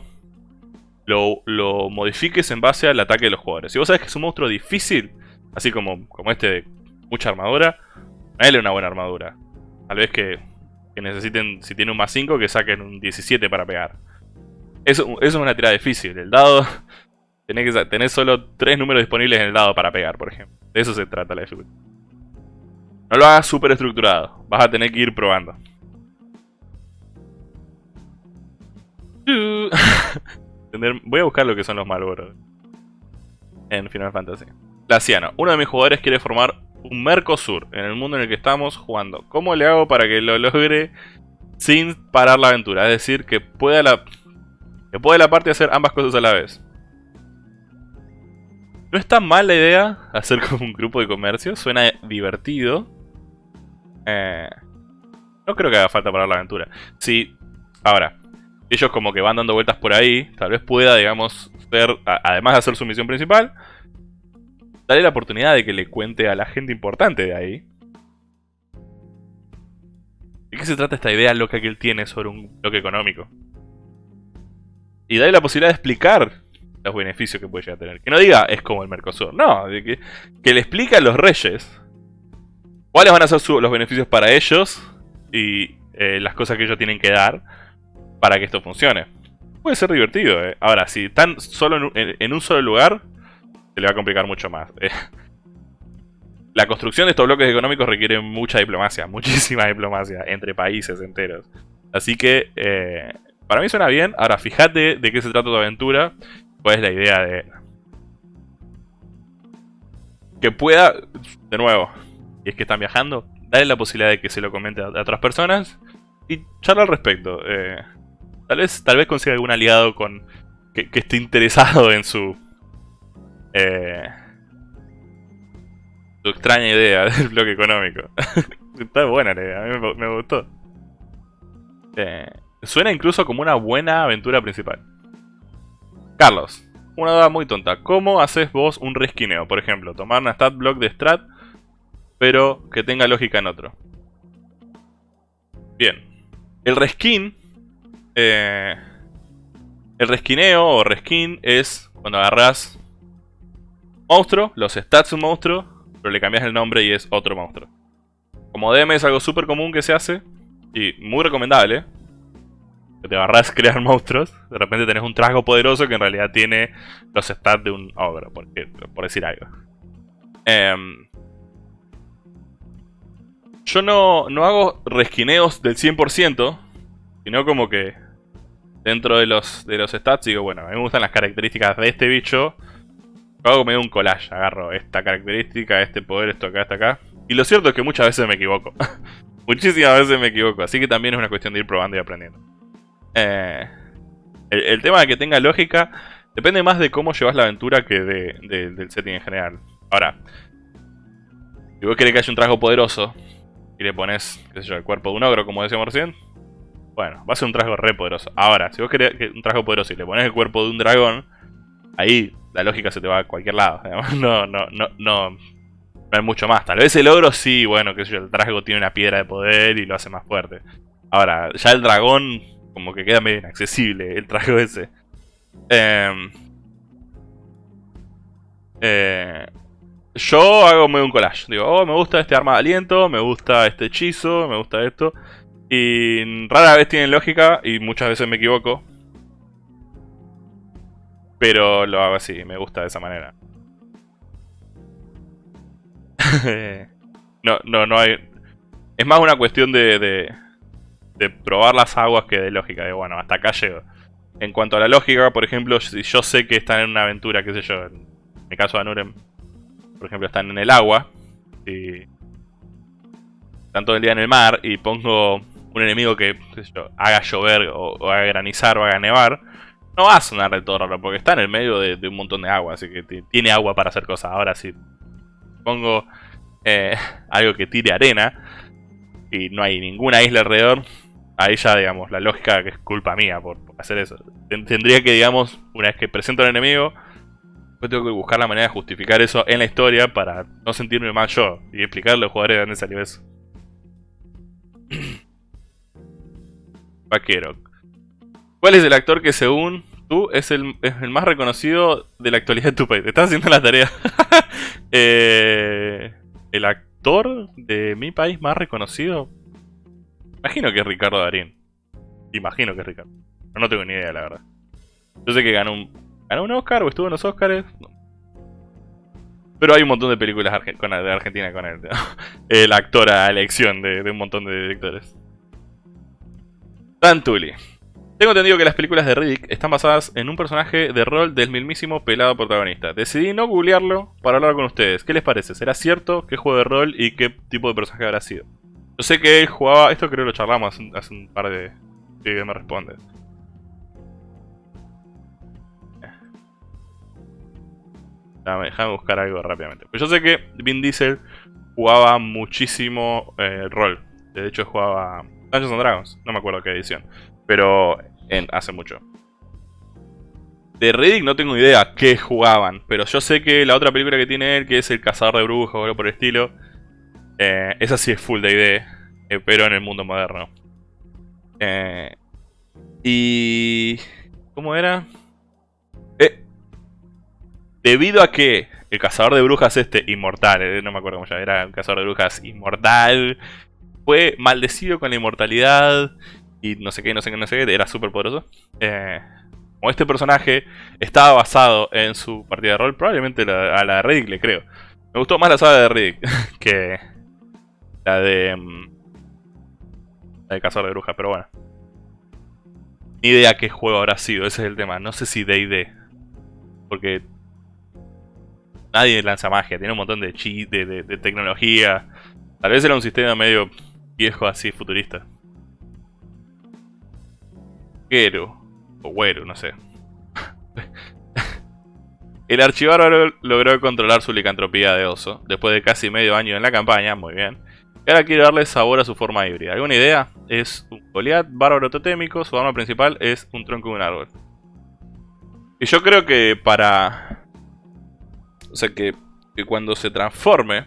lo, modifiques en base al ataque de los jugadores. Si vos sabes que es un monstruo difícil, así como, como este de mucha armadura, dale una buena armadura. Tal vez que, necesiten, si tiene un más 5, que saquen un 17 para pegar. Eso, eso es una tirada difícil. El dado, tenés, que, tenés solo 3 números disponibles en el dado para pegar, por ejemplo. De eso se trata la dificultad. No lo hagas súper estructurado. Vas a tener que ir probando. Voy a buscar lo que son los Malboros. En Final Fantasy. Laciano. Uno de mis jugadores quiere formar un Mercosur en el mundo en el que estamos jugando. ¿Cómo le hago para que lo logre sin parar la aventura? Es decir, que pueda la, que pueda la parte hacer ambas cosas a la vez. No está mal la idea hacer como un grupo de comercio. Suena divertido. Eh, no creo que haga falta parar la aventura. Si, ahora, ellos como que van dando vueltas por ahí, tal vez pueda, digamos, ser, además de hacer su misión principal, darle la oportunidad de que le cuente a la gente importante de ahí. ¿De qué se trata esta idea loca que él tiene sobre un bloque económico? Y darle la posibilidad de explicar los beneficios que puede llegar a tener. Que no diga, es como el Mercosur. No, que, le explique a los reyes cuáles van a ser los beneficios para ellos y eh, las cosas que ellos tienen que dar para que esto funcione. Puede ser divertido, eh. Ahora, si están solo en un, solo lugar, se le va a complicar mucho más. Eh. La construcción de estos bloques económicos requiere mucha diplomacia, muchísima diplomacia entre países enteros. Así que, para mí suena bien. Ahora, fíjate de qué se trata tu aventura cuál es la idea de... Que pueda, de nuevo, y es que están viajando, dale la posibilidad de que se lo comente a, otras personas y charla al respecto. Eh, tal vez tal vez consiga algún aliado con que, esté interesado en su... Eh, extraña idea del bloque económico. Está buena la idea, a mí me, gustó. Eh, suena incluso como una buena aventura principal. Carlos, una duda muy tonta. ¿Cómo haces vos un reskineo? Por ejemplo, tomar una stat block de strat, pero que tenga lógica en otro. Bien. El reskin... Eh, el reskineo o reskin es cuando agarras monstruo, los stats de un monstruo, pero le cambias el nombre y es otro monstruo. Como DM es algo súper común que se hace y muy recomendable, que te agarras crear monstruos, de repente tenés un trasgo poderoso que en realidad tiene los stats de un ogro, por, por decir algo. Em, yo no, no hago resquineos del 100%, sino como que dentro de los, de los stats digo, bueno, a mí me gustan las características de este bicho, yo hago medio un collage, agarro esta característica, este poder, esto acá, esto acá. Y lo cierto es que muchas veces me equivoco. Muchísimas veces me equivoco, así que también es una cuestión de ir probando y aprendiendo. Eh, el, tema de que tenga lógica depende más de cómo llevas la aventura que del setting en general. Ahora, si vos querés que haya un trago poderoso y le pones, qué sé yo, el cuerpo de un ogro, como decíamos recién, bueno, va a ser un trago re poderoso. Ahora, si vos querés un trago poderoso y le pones el cuerpo de un dragón, ahí la lógica se te va a cualquier lado. No, no, no, no, no hay mucho más. Tal vez el ogro sí, bueno, qué sé yo, el trago tiene una piedra de poder y lo hace más fuerte. Ahora, ya el dragón como que queda medio inaccesible el traje ese. Em, eh, yo hago medio un collage. Digo, oh, me gusta este arma de aliento, me gusta este hechizo, me gusta esto. Y rara vez tienen lógica y muchas veces me equivoco. Pero lo hago así, me gusta de esa manera. no, no, no hay... Es más una cuestión de probar las aguas que de lógica, de bueno, hasta acá llego. En cuanto a la lógica, por ejemplo, si yo sé que están en una aventura, qué sé yo, en el caso de Anurem, por ejemplo, están en el agua, y están todo el día en el mar, y pongo un enemigo que, haga llover, o, haga granizar, o haga nevar, no va a sonar de todo porque está en el medio de, un montón de agua, así que tiene agua para hacer cosas. Ahora si pongo eh, algo que tire arena, y no hay ninguna isla alrededor, ahí ya, digamos, la lógica que es culpa mía por, hacer eso. Tendría que, digamos, una vez que presento al enemigo, pues tengo que buscar la manera de justificar eso en la historia para no sentirme mal yo y explicarle a los jugadores de dónde salió eso. Vaquero. ¿Cuál es el actor que según tú es el, más reconocido de la actualidad de tu país? Te estás haciendo la tarea. Eh, el actor de mi país más reconocido Imagino que es Ricardo Darín. Imagino que es Ricardo. Pero no tengo ni idea, la verdad. Yo sé que ganó un, ganó un Oscar o estuvo en los Oscars. Pero hay un montón de películas de Argentina con él. El actor a elección de, un montón de directores. Tantuli. Tengo entendido que las películas de Riddick están basadas en un personaje de rol del mismísimo pelado protagonista. Decidí no googlearlo para hablar con ustedes. ¿Qué les parece? ¿Será cierto? ¿Qué juego de rol y qué tipo de personaje habrá sido? Yo sé que él jugaba... Esto creo que lo charlamos hace un par de... que me responde. Déjame, buscar algo rápidamente. Pues yo sé que Vin Diesel jugaba muchísimo eh, rol. De hecho jugaba Dungeons and Dragons. No me acuerdo qué edición. Pero en, hace mucho. De Riddick no tengo idea qué jugaban. Pero yo sé que la otra película que tiene él, que es El Cazador de Brujas o algo por el estilo. Eh, esa sí es full de idea. Eh, pero en el mundo moderno. y... ¿Cómo era? Debido a que el cazador de brujas este, inmortal, eh, no me acuerdo cómo ya era, un cazador de brujas inmortal, fue maldecido con la inmortalidad y no sé qué, no sé qué, no sé qué, era súper poderoso. Eh, como este personaje estaba basado en su partida de rol, probablemente a la de Riddick le creo. Me gustó más la saga de Riddick que la de... Mm, la de Cazador de Brujas, pero bueno. Ni idea qué juego habrá sido, ese es el tema. No sé si D&D. Porque nadie lanza magia, tiene un montón de cheat, de, tecnología. Tal vez era un sistema medio viejo así, futurista. Güero. O güero, no sé. El archivador logró controlar su licantropía de oso, después de casi medio año en la campaña, muy bien. Y ahora quiere darle sabor a su forma híbrida. ¿Alguna idea? Es un Goliath bárbaro totémico, su arma principal es un tronco de un árbol. Y yo creo que para o sea, que, cuando se transforme,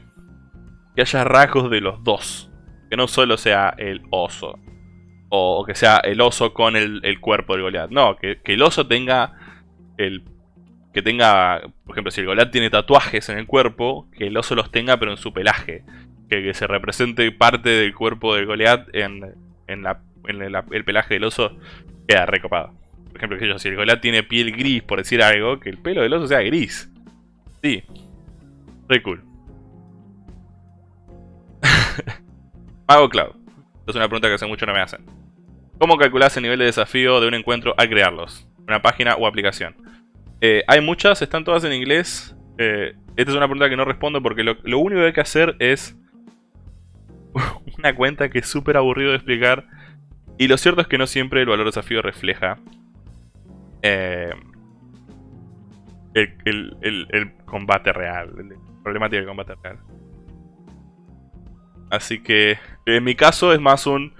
que haya rasgos de los dos. Que no solo sea el oso. O, que sea el oso con el, cuerpo del Goliath. No, que, el oso tenga el... Que tenga, por ejemplo, si el Goliath tiene tatuajes en el cuerpo, que el oso los tenga pero en su pelaje. Que, se represente parte del cuerpo del Goliath en, en, la, en el pelaje del oso. Queda recopado. Por ejemplo, que yo, si el Goliath tiene piel gris, por decir algo, que el pelo del oso sea gris. Sí. Re cool. Mago Cloud. Es una pregunta que hace mucho no me hacen. ¿Cómo calculas el nivel de desafío de un encuentro al crearlos? Una página o aplicación. Eh, hay muchas, están todas en inglés. Eh, esta es una pregunta que no respondo porque lo, único que hay que hacer es una cuenta que es súper aburrido de explicar. Y lo cierto es que no siempre el valor de desafío refleja eh, el, combate real, el problemática del combate real. Así que en mi caso es más un...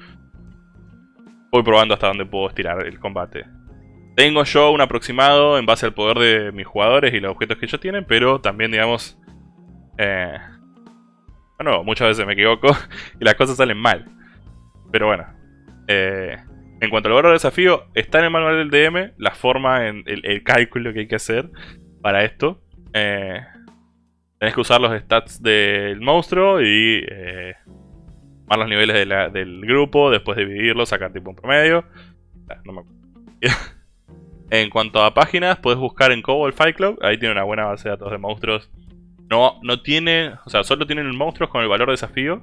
Voy probando hasta dónde puedo estirar el combate. Tengo yo un aproximado en base al poder de mis jugadores y los objetos que ellos tienen, pero también, digamos... Eh, bueno, muchas veces me equivoco y las cosas salen mal. Pero bueno. Eh, en cuanto al valor de desafío, está en el manual del DM la forma, el, cálculo que hay que hacer para esto. Eh, tenés que usar los stats del monstruo y eh, los niveles del grupo, después dividirlos, sacar tipo un promedio. Ah, en cuanto a páginas, puedes buscar en Cobol Fight Club, ahí tiene una buena base de datos de monstruos. No, no tiene, o sea, solo tienen monstruos con el valor de desafío.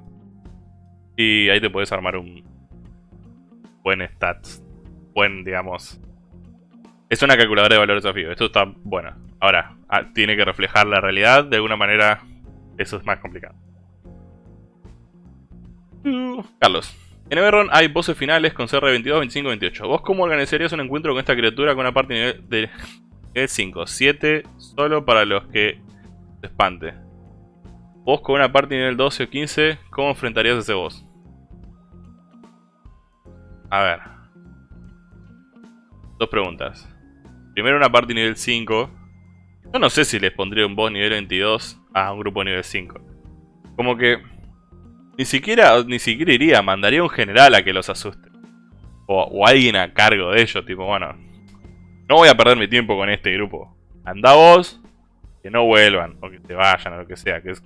Y ahí te puedes armar un buen stats, buen, digamos... Es una calculadora de valor de desafío, esto está bueno. Ahora, ah, tiene que reflejar la realidad, de alguna manera eso es más complicado. Carlos. En Everron hay voces finales con CR 22, 25, 28. ¿Vos cómo organizarías un encuentro con esta criatura con una parte nivel de nivel 5? 7 solo para los que se espante. Vos con una parte nivel 12 o 15, ¿cómo enfrentarías a ese boss? A ver. Dos preguntas. Primero una parte nivel 5 yo no sé si les pondría un boss nivel 22 a un grupo nivel 5. Como que... Ni siquiera, ni siquiera iría, mandaría un general a que los asuste. O, alguien a cargo de ellos, tipo, bueno... No voy a perder mi tiempo con este grupo. Anda vos, que no vuelvan, o que se vayan, o lo que sea. Que es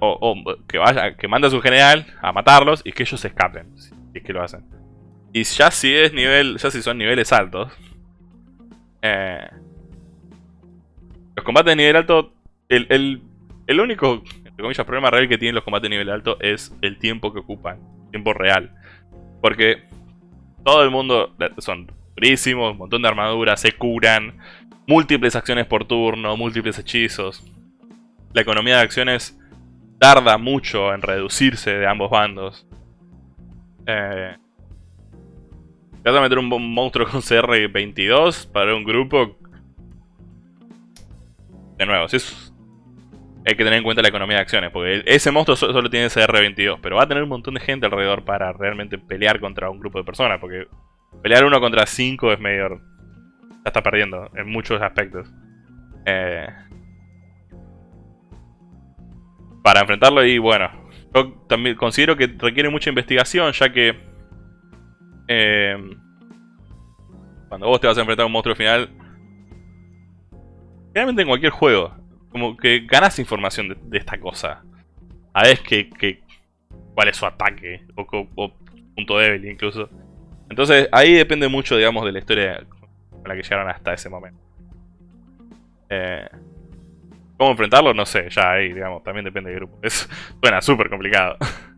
o, que vaya, que manda a su general a matarlos y que ellos se escapen, si es que lo hacen. Y ya si es nivel, ya si son niveles altos, eh, los combates de nivel alto el, el, único, entre comillas, problema real que tienen los combates de nivel alto es el tiempo que ocupan. Tiempo real. Porque todo el mundo son durísimos, un montón de armaduras, se curan, múltiples acciones por turno, múltiples hechizos. La economía de acciones tarda mucho en reducirse de ambos bandos. Eh, vas a meter un monstruo con CR22 para un grupo. De nuevo, si hay que tener en cuenta la economía de acciones, porque ese monstruo solo tiene CR22, pero va a tener un montón de gente alrededor para realmente pelear contra un grupo de personas, porque pelear uno contra cinco es medio... Ya está perdiendo en muchos aspectos. Eh, para enfrentarlo y bueno, yo también considero que requiere mucha investigación, ya que eh, cuando vos te vas a enfrentar a un monstruo final, realmente en cualquier juego, como que ganas información de, esta cosa. A ver que, cuál es su ataque, o, punto débil incluso. Entonces ahí depende mucho, digamos, de la historia con la que llegaron hasta ese momento. Eh, ¿Cómo enfrentarlo? No sé, ya ahí, digamos, también depende del grupo. Es, suena súper complicado.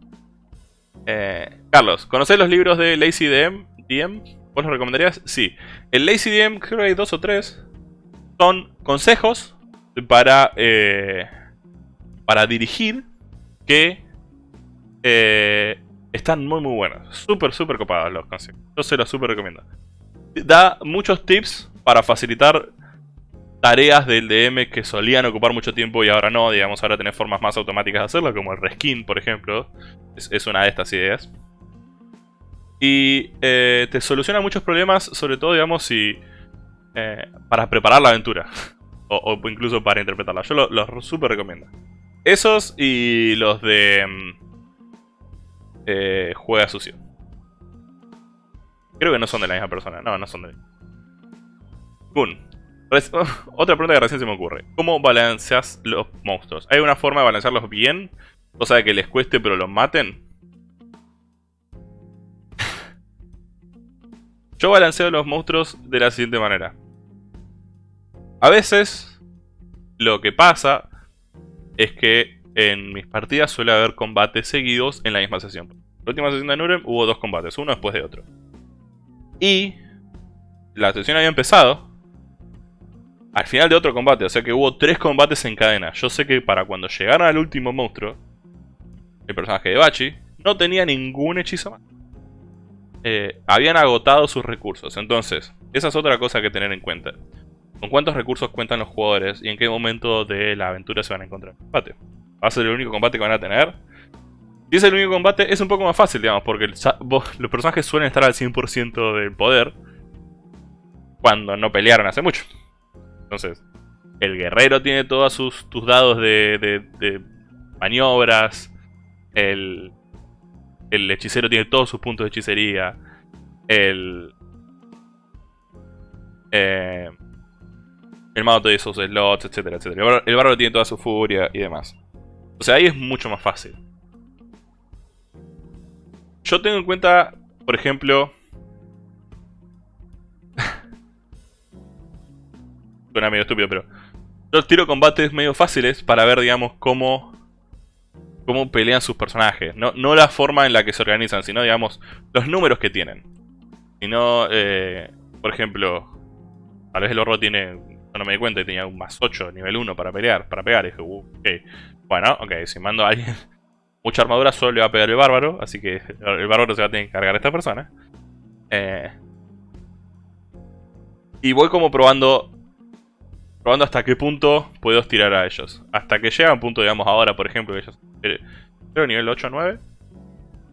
Eh, Carlos, ¿conocés los libros de Lazy DM? DM? ¿Vos los recomendarías? Sí. El Lazy DM, creo que hay dos o tres. Son consejos para, eh, para dirigir que están muy muy buenos. Súper, súper copados los consejos. Yo se los súper recomiendo. Da muchos tips para facilitar tareas del DM que solían ocupar mucho tiempo y ahora no, digamos, ahora tenés formas más automáticas de hacerlo, como el reskin, por ejemplo, es, una de estas ideas. Y eh, te soluciona muchos problemas, sobre todo, digamos, si... Eh, para preparar la aventura. o, incluso para interpretarla. Yo los lo súper recomiendo. Esos y los de... Mm, eh, juega sucio. Creo que no son de la misma persona. No, no son de... Kun, Otra pregunta que recién se me ocurre. ¿Cómo balanceas los monstruos? ¿Hay una forma de balancearlos bien? Cosa de que les cueste pero los maten. Yo balanceo los monstruos de la siguiente manera. A veces, lo que pasa es que en mis partidas suele haber combates seguidos en la misma sesión. La última sesión de Nurem hubo dos combates, uno después de otro. Y la sesión había empezado al final de otro combate. O sea que hubo tres combates en cadena. Yo sé que para cuando llegaron al último monstruo, el personaje de Bachi no tenía ningún hechizo más. Eh, habían agotado sus recursos. Entonces, esa es otra cosa que tener en cuenta. ¿Con cuántos recursos cuentan los jugadores y en qué momento de la aventura se van a encontrar en combate? ¿Va a ser el único combate que van a tener? Si es el único combate, es un poco más fácil, digamos, porque los personajes suelen estar al 100% del poder cuando no pelearon hace mucho. Entonces, el guerrero tiene todos sus tus dados de, maniobras. El, el hechicero tiene todos sus puntos de hechicería. El... Eh, el mago tiene sus slots, etcétera, etcétera. El bárbaro tiene toda su furia y demás. O sea, ahí es mucho más fácil. Yo tengo en cuenta, por ejemplo, suena medio estúpido, pero yo tiro combates medio fáciles para ver, digamos, cómo, cómo pelean sus personajes. No, no la forma en la que se organizan, sino, digamos, los números que tienen. Sino, eh, por ejemplo, tal vez el horro tiene, no me di cuenta, que tenía un más 8, nivel 1 para pelear, para pegar. Y dije, uh, ok, bueno, ok, si mando a alguien mucha armadura, solo le va a pegar el bárbaro, así que el bárbaro se va a tener que cargar a esta persona. Eh, y voy como probando probando hasta qué punto puedo estirar a ellos. Hasta que llega un punto, digamos, ahora, por ejemplo, que ellos... Creo nivel 8 o 9.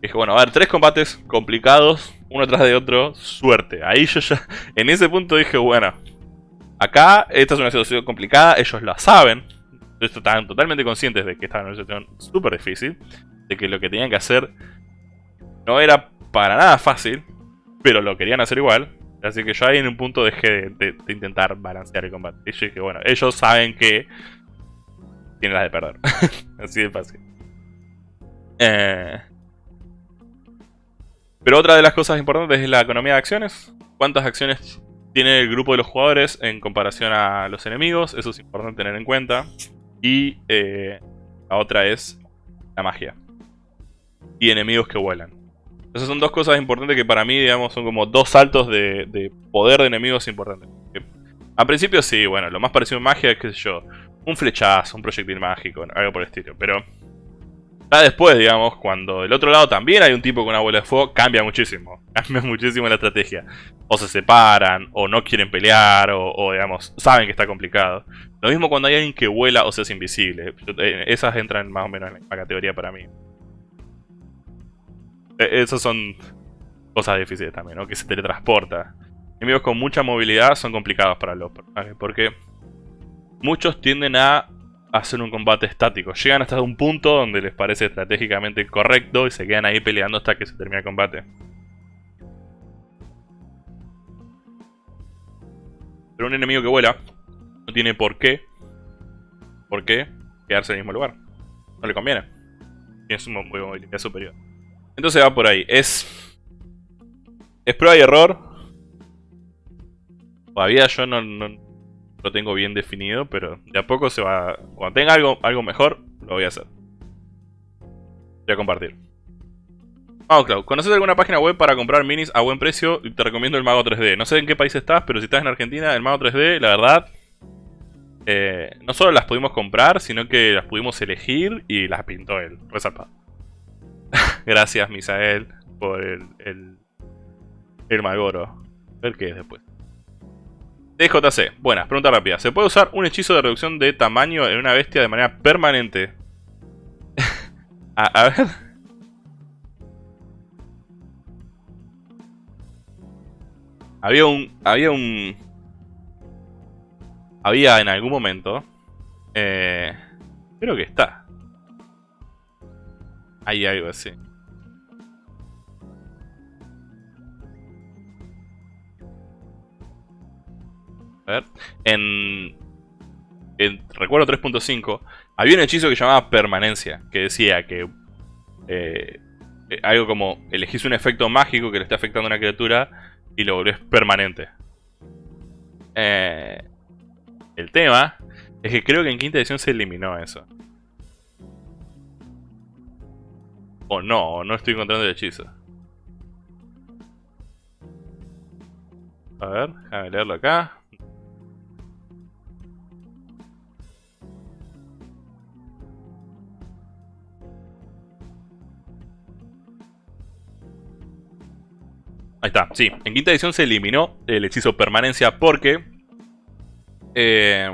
Dije, bueno, a ver, tres combates complicados, uno tras de otro, suerte. Ahí yo ya, en ese punto dije, bueno, acá esta es una situación complicada, ellos la saben. Estaban totalmente conscientes de que estaban en una situación súper difícil. De que lo que tenían que hacer no era para nada fácil, pero lo querían hacer igual. Así que yo ahí en un punto dejé de, intentar balancear el combate. Y yo dije, bueno, ellos saben que tienen las de perder. Así de fácil. Eh, pero otra de las cosas importantes es la economía de acciones. ¿Cuántas acciones tiene el grupo de los jugadores en comparación a los enemigos? Eso es importante tener en cuenta. Y eh, la otra es la magia. Y enemigos que vuelan. Esas son dos cosas importantes que para mí, digamos, son como dos saltos de, poder de enemigos importantes. a principio sí, bueno, lo más parecido a magia es, qué sé yo, un flechazo, un proyectil mágico, algo por el estilo. Pero ya después, digamos, cuando del otro lado también hay un tipo con una bola de fuego, cambia muchísimo. Cambia muchísimo la estrategia. O se separan, o no quieren pelear, o, digamos, saben que está complicado. Lo mismo cuando hay alguien que vuela o se hace invisible. Eh, esas entran más o menos en la categoría para mí. E, esas son cosas difíciles también, ¿no? Que se teletransporta. Enemigos con mucha movilidad son complicados para los personajes, porque muchos tienden a hacer un combate estático. Llegan hasta un punto donde les parece estratégicamente correcto y se quedan ahí peleando hasta que se termina el combate. Pero un enemigo que vuela no tiene por qué, por qué quedarse en el mismo lugar. No le conviene. Tiene su movilidad superior. Entonces va por ahí. Es, es prueba y error. Todavía yo no lo tengo bien definido, pero de a poco se va... Cuando tenga algo, algo mejor, lo voy a hacer. Voy a compartir. Vamos, Cloud. ¿Conoces alguna página web para comprar minis a buen precio? Te recomiendo el Mago 3D. No sé en qué país estás, pero si estás en Argentina, el Mago 3D, la verdad... Eh, no solo las pudimos comprar, sino que las pudimos elegir y las pintó él. Resalpado. Gracias, Misael, por el, el, el Malboro. A ver qué es después. DJC, buenas, pregunta rápida. ¿Se puede usar un hechizo de reducción de tamaño en una bestia de manera permanente? a, ver. Había un... Había un... Había en algún momento... Eh, creo que está. Hay algo así. A ver. En, recuerdo 3.5 había un hechizo que llamaba permanencia, que decía que eh, eh, algo como elegís un efecto mágico que le está afectando a una criatura y lo volvés permanente. Eh, el tema es que creo que en quinta edición se eliminó eso. O no, no estoy encontrando el hechizo. A ver, déjame leerlo acá. Ahí está, sí. En quinta edición se eliminó el hechizo permanencia porque... Eh,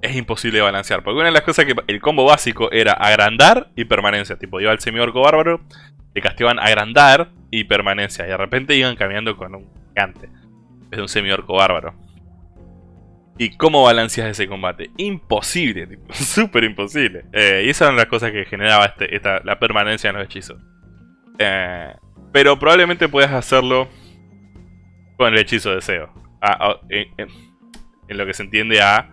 es imposible balancear. Porque una de las cosas que el combo básico era agrandar y permanencia. Tipo, iba el semi-orco bárbaro, le castigaban agrandar y permanencia. Y de repente iban cambiando con un gigante. Es un semi-orco bárbaro. ¿Y cómo balanceas ese combate? Imposible, súper imposible. Eh, y esas eran las cosas que generaba este, la permanencia en los hechizos. Eh, pero probablemente puedas hacerlo con el hechizo de deseo. en, lo que se entiende a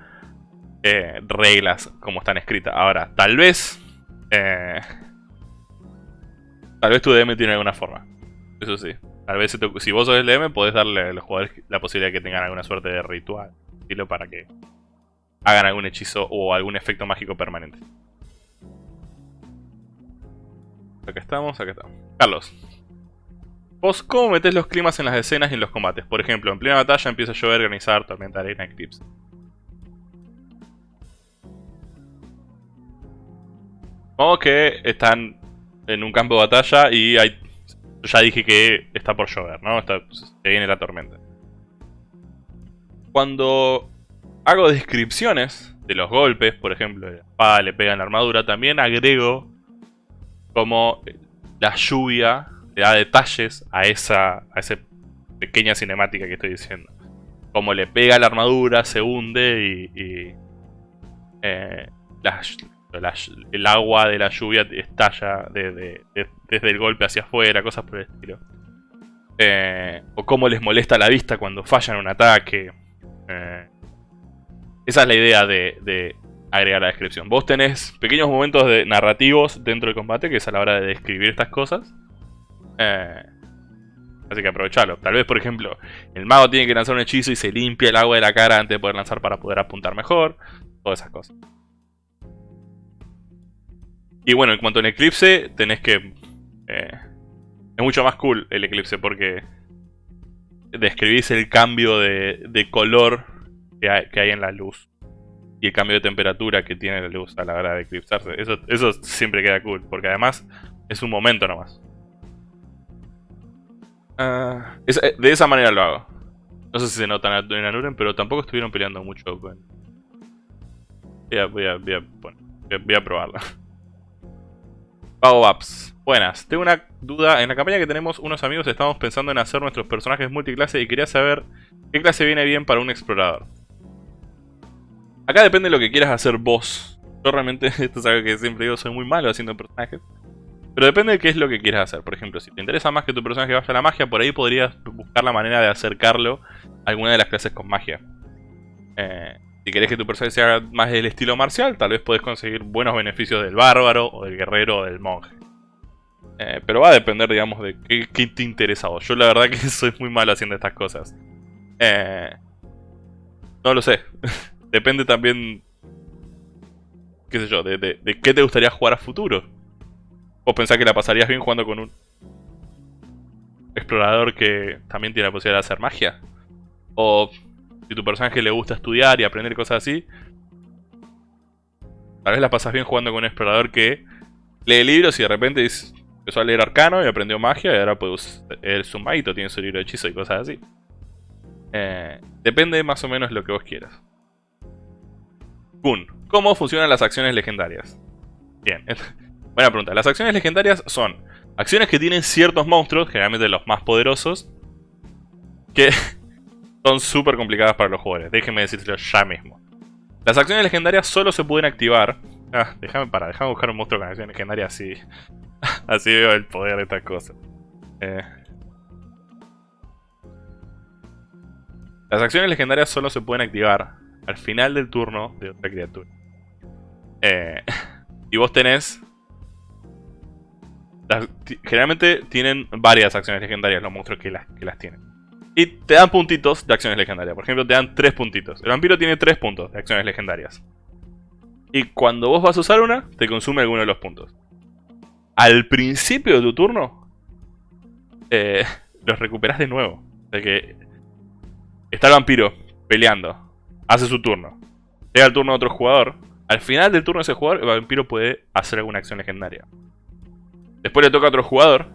eh, reglas como están escritas. Ahora, tal vez... Eh, tal vez tu DM tiene alguna forma. Eso sí. Tal vez si, vos sos el DM, podés darle a los jugadores la posibilidad de que tengan alguna suerte de ritual. Para que hagan algún hechizo o algún efecto mágico permanente. Acá estamos, acá estamos. Carlos. ¿Vos cómo metés los climas en las escenas y en los combates? Por ejemplo, en plena batalla empieza a llover, organizar, tormenta, arena, eclipse. Como que están en un campo de batalla y hay... Ya dije que está por llover, ¿no? Está, se viene la tormenta. Cuando hago descripciones de los golpes, por ejemplo, la espada le pega en la armadura, también agrego como la lluvia le da detalles a esa, a esa pequeña cinemática que estoy diciendo. Como le pega la armadura, se hunde y, eh, el agua de la lluvia estalla desde el golpe hacia afuera, cosas por el estilo. Eh, o cómo les molesta la vista cuando fallan un ataque. Eh, esa es la idea de, agregar la descripción. Vos tenés pequeños momentos narrativos dentro del combate, que es a la hora de describir estas cosas. Eh, Así que aprovechalo. Tal vez, por ejemplo, el mago tiene que lanzar un hechizo y se limpia el agua de la cara antes de poder lanzar para poder apuntar mejor. Todas esas cosas. Y bueno, en cuanto al eclipse, tenés que... Eh, es mucho más cool el eclipse porque describís el cambio de, color que hay, en la luz. Y el cambio de temperatura que tiene la luz a la hora de eclipsarse. Eso, eso siempre queda cool, porque además es un momento nomás. Eh, de esa manera lo hago. No sé si se nota en Anuren, pero tampoco estuvieron peleando mucho con... Voy a, voy a, voy a. Buenas, tengo una duda. En la campaña que tenemos unos amigos estamos pensando en hacer nuestros personajes multiclase y quería saber qué clase viene bien para un explorador. Acá depende de lo que quieras hacer vos. Yo realmente, esto es algo que siempre digo, soy muy malo haciendo personajes. Pero depende de qué es lo que quieras hacer. Por ejemplo, si te interesa más que tu personaje vaya a la magia, por ahí podrías buscar la manera de acercarlo a alguna de las clases con magia. Eh, si querés que tu personaje sea más del estilo marcial, tal vez puedes conseguir buenos beneficios del bárbaro, o del guerrero, o del monje. Eh, pero va a depender, digamos, de qué, te interesa vos. Yo la verdad que soy muy malo haciendo estas cosas. Eh, no lo sé. depende también, qué sé yo, de, qué te gustaría jugar a futuro. ¿O pensás que la pasarías bien jugando con un explorador que también tiene la posibilidad de hacer magia? O si tu personaje le gusta estudiar y aprender cosas así, tal vez la pasas bien jugando con un explorador que lee libros y de repente empezó a leer arcano y aprendió magia y ahora pues es un tiene su libro de hechizo y cosas así. Eh, depende más o menos lo que vos quieras. ¿Cómo funcionan las acciones legendarias? Bien, Buena pregunta. Las acciones legendarias son acciones que tienen ciertos monstruos, generalmente los más poderosos, que son súper complicadas para los jugadores. Déjenme decírselo ya mismo. Las acciones legendarias solo se pueden activar... Ah, déjame para, déjame buscar un monstruo con acciones legendarias así... así veo el poder de estas cosas. Eh. Las acciones legendarias solo se pueden activar al final del turno de otra criatura. Eh, y vos tenés generalmente tienen varias acciones legendarias los monstruos que las, que las tienen. Y te dan puntitos de acciones legendarias. Por ejemplo, te dan 3 puntitos. El vampiro tiene 3 puntos de acciones legendarias. Y cuando vos vas a usar una, te consume alguno de los puntos. Al principio de tu turno, eh, los recuperas de nuevo. De que está el vampiro peleando, hace su turno, llega el turno de otro jugador. Al final del turno de ese jugador, el vampiro puede hacer alguna acción legendaria. Después le toca a otro jugador.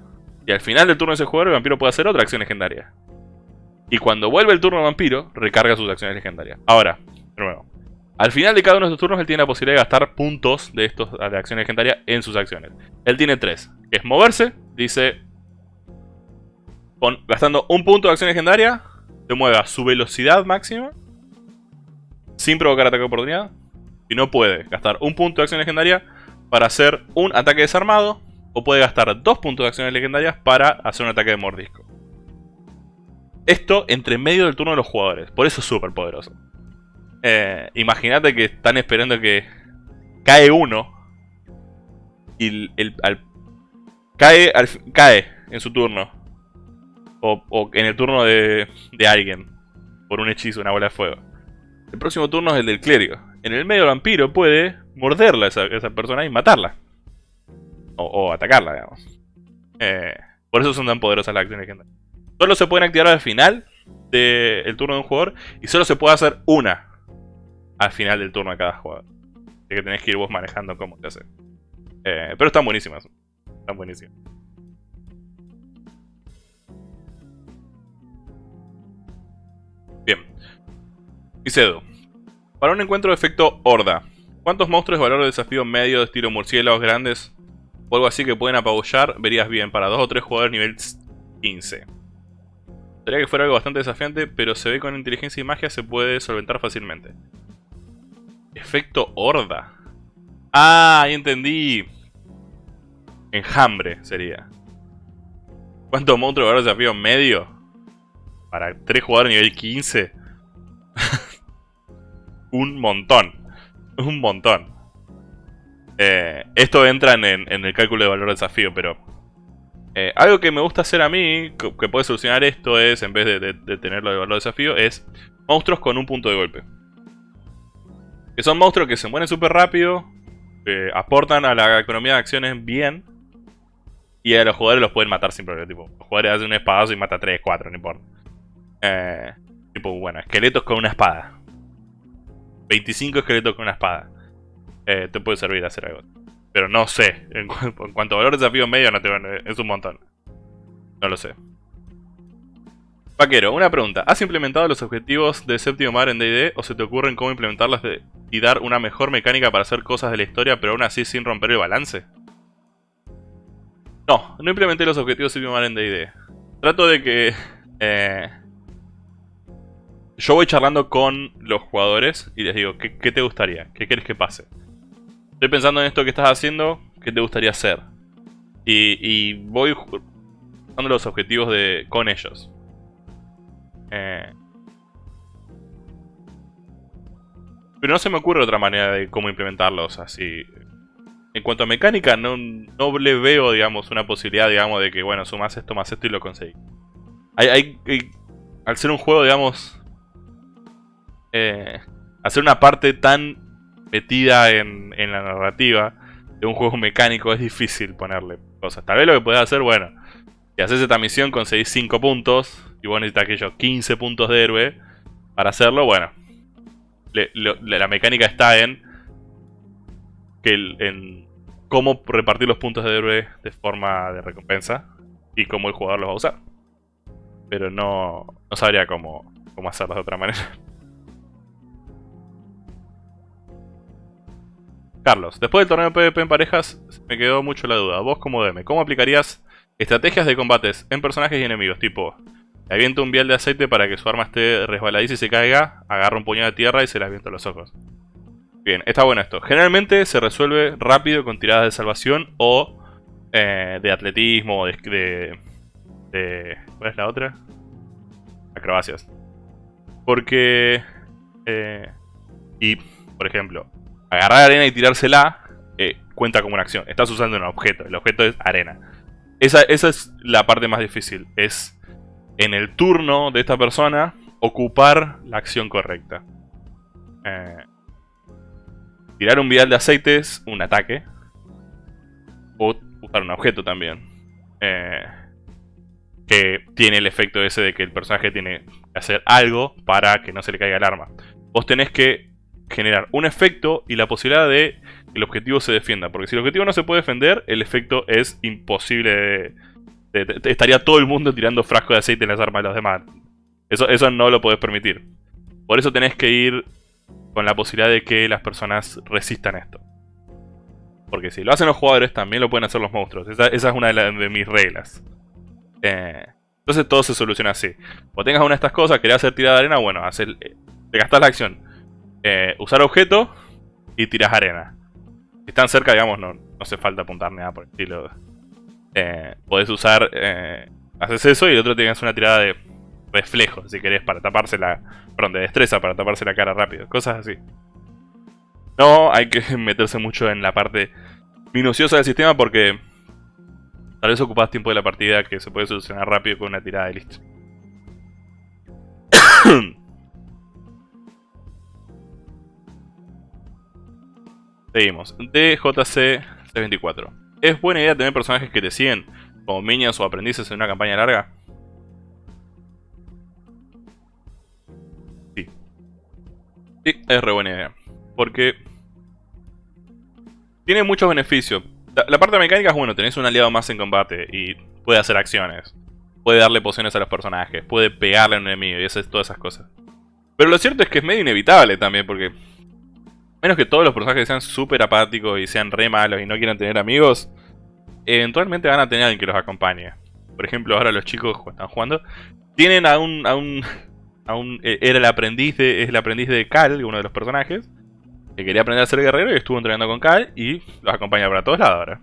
Y al final del turno de ese jugador, el vampiro puede hacer otra acción legendaria. Y cuando vuelve el turno del vampiro, recarga sus acciones legendarias. Ahora, de nuevo. Al final de cada uno de estos turnos, él tiene la posibilidad de gastar puntos de, estos, de acciones legendarias en sus acciones. Él tiene tres. Es moverse, dice... gastando un punto de acción legendaria, se mueve a su velocidad máxima. Sin provocar ataque de oportunidad. Y no puede gastar un punto de acción legendaria para hacer un ataque desarmado o puede gastar dos puntos de acciones legendarias para hacer un ataque de mordisco. Esto entre medio del turno de los jugadores, por eso es súper poderoso. Eh, Imagínate que están esperando que cae uno y el, cae, cae en su turno. O, en el turno de, de, alguien. Por un hechizo, una bola de fuego. El próximo turno es el del clérigo. En el medio el vampiro puede morderla a esa, persona y matarla o, atacarla, digamos. Eh, por eso son tan poderosas las acciones legendarias. Solo se pueden activar al final del turno de un jugador y solo se puede hacer una al final del turno de cada jugador. Así que tenés que ir vos manejando cómo te hace. Eh, pero están buenísimas. Están buenísimas. Cedo. Para un encuentro de efecto Horda. ¿Cuántos monstruos de valor de desafío medio de estilo murciélagos grandes o algo así que pueden apabullar, verías bien. Para dos o tres jugadores nivel 15. Sería que fuera algo bastante desafiante, pero se ve con inteligencia y magia se puede solventar fácilmente. Efecto horda. Ah, ahí entendí. Enjambre sería. ¿Cuántos monstruos de valor desafío medio? Para tres jugadores nivel 15. Un montón. Un montón. Eh, esto entra en, el cálculo de valor de desafío, pero Eh, algo que me gusta hacer a mí, que, puede solucionar esto es, en vez de, tenerlo de valor desafío, es monstruos con un punto de golpe. Que son monstruos que se mueren súper rápido, aportan a la economía de acciones bien, y a los jugadores los pueden matar sin problema. Tipo, los jugadores hacen un espadazo y mata 3, 4, no importa. Eh, tipo, bueno, esqueletos con una espada. 25 esqueletos con una espada. Eh, te puede servir a hacer algo. Pero no sé. En, cuanto a valor de desafío medio, no te, es un montón. No lo sé. Vaquero, una pregunta. ¿Has implementado los objetivos de séptimo mar en D&D o se te ocurren cómo implementarlos y dar una mejor mecánica para hacer cosas de la historia pero aún así sin romper el balance? No, no implementé los objetivos de séptimo mar en D&D. Trato de que... Eh, yo voy charlando con los jugadores y les digo, ¿qué, ¿qué, te gustaría? ¿Qué quieres que pase? Estoy pensando en esto que estás haciendo, ¿qué te gustaría hacer? Y, voy dando los objetivos de, con ellos. Eh, pero no se me ocurre otra manera de cómo implementarlos así. En cuanto a mecánica, no, no le veo, digamos, una posibilidad, digamos, de que, bueno, sumas esto más esto y lo conseguí. Hay, hay, al ser un juego, digamos, eh, hacer una parte tan metida en, la narrativa de un juego mecánico es difícil ponerle cosas. Tal vez lo que puedes hacer, bueno, si haces esta misión conseguís 5 puntos y vos necesitas aquellos 15 puntos de héroe para hacerlo, bueno. la mecánica está en, que en cómo repartir los puntos de héroe de forma de recompensa y cómo el jugador los va a usar. Pero no, no sabría cómo, cómo hacerlo de otra manera. Carlos, después del torneo PvP en parejas, me quedó mucho la duda. Vos como DM, ¿cómo aplicarías estrategias de combates en personajes y enemigos? Tipo, le aviento un vial de aceite para que su arma esté resbaladiza y se caiga, agarro un puñado de tierra y se le aviento los ojos. Bien, está bueno esto. Generalmente se resuelve rápido con tiradas de salvación o eh, de atletismo o de, de, ¿Cuál es la otra? Acrobacias. Porque... Eh, y, por ejemplo, agarrar arena y tirársela eh, cuenta como una acción. Estás usando un objeto. El objeto es arena. Esa, es la parte más difícil. Es en el turno de esta persona ocupar la acción correcta. Eh, tirar un vial de aceite es un ataque. O usar un objeto también. Eh, que tiene el efecto ese de que el personaje tiene que hacer algo para que no se le caiga el arma. Vos tenés que generar un efecto y la posibilidad de que el objetivo se defienda. Porque si el objetivo no se puede defender, el efecto es imposible estaría todo el mundo tirando frasco de aceite en las armas de los demás. Eso, eso no lo podés permitir. Por eso tenés que ir con la posibilidad de que las personas resistan esto. Porque si lo hacen los jugadores, también lo pueden hacer los monstruos. Esa, es una de, mis reglas. Eh, entonces todo se soluciona así. O tengas una de estas cosas, querés hacer tirada de arena, bueno, hacer, te gastas la acción eh, usar objeto y tiras arena. Si están cerca, digamos, no, hace falta apuntar nada por el estilo. Eh, podés usar... Eh, haces eso y el otro tienes una tirada de reflejo, si querés, para taparse la... Perdón, de destreza para taparse la cara rápido. Cosas así. No hay que meterse mucho en la parte minuciosa del sistema porque... Tal vez ocupas tiempo de la partida que se puede solucionar rápido con una tirada de listo. Seguimos. DJC C24. ¿Es buena idea tener personajes que te siguen como minions o aprendices en una campaña larga? Sí. Sí, es re buena idea. Porque tiene muchos beneficios. La, parte mecánica es bueno, tenés un aliado más en combate y puede hacer acciones. Puede darle pociones a los personajes, puede pegarle a un enemigo y hacer todas esas cosas. Pero lo cierto es que es medio inevitable también porque menos que todos los personajes sean súper apáticos y sean re malos y no quieran tener amigos, eventualmente van a tener a alguien que los acompañe. Por ejemplo, ahora los chicos están jugando tienen a un, a un, a un eh, era el aprendiz de, es el aprendiz de Cal, uno de los personajes, que quería aprender a ser guerrero y estuvo entrenando con Cal y los acompaña para todos lados ahora.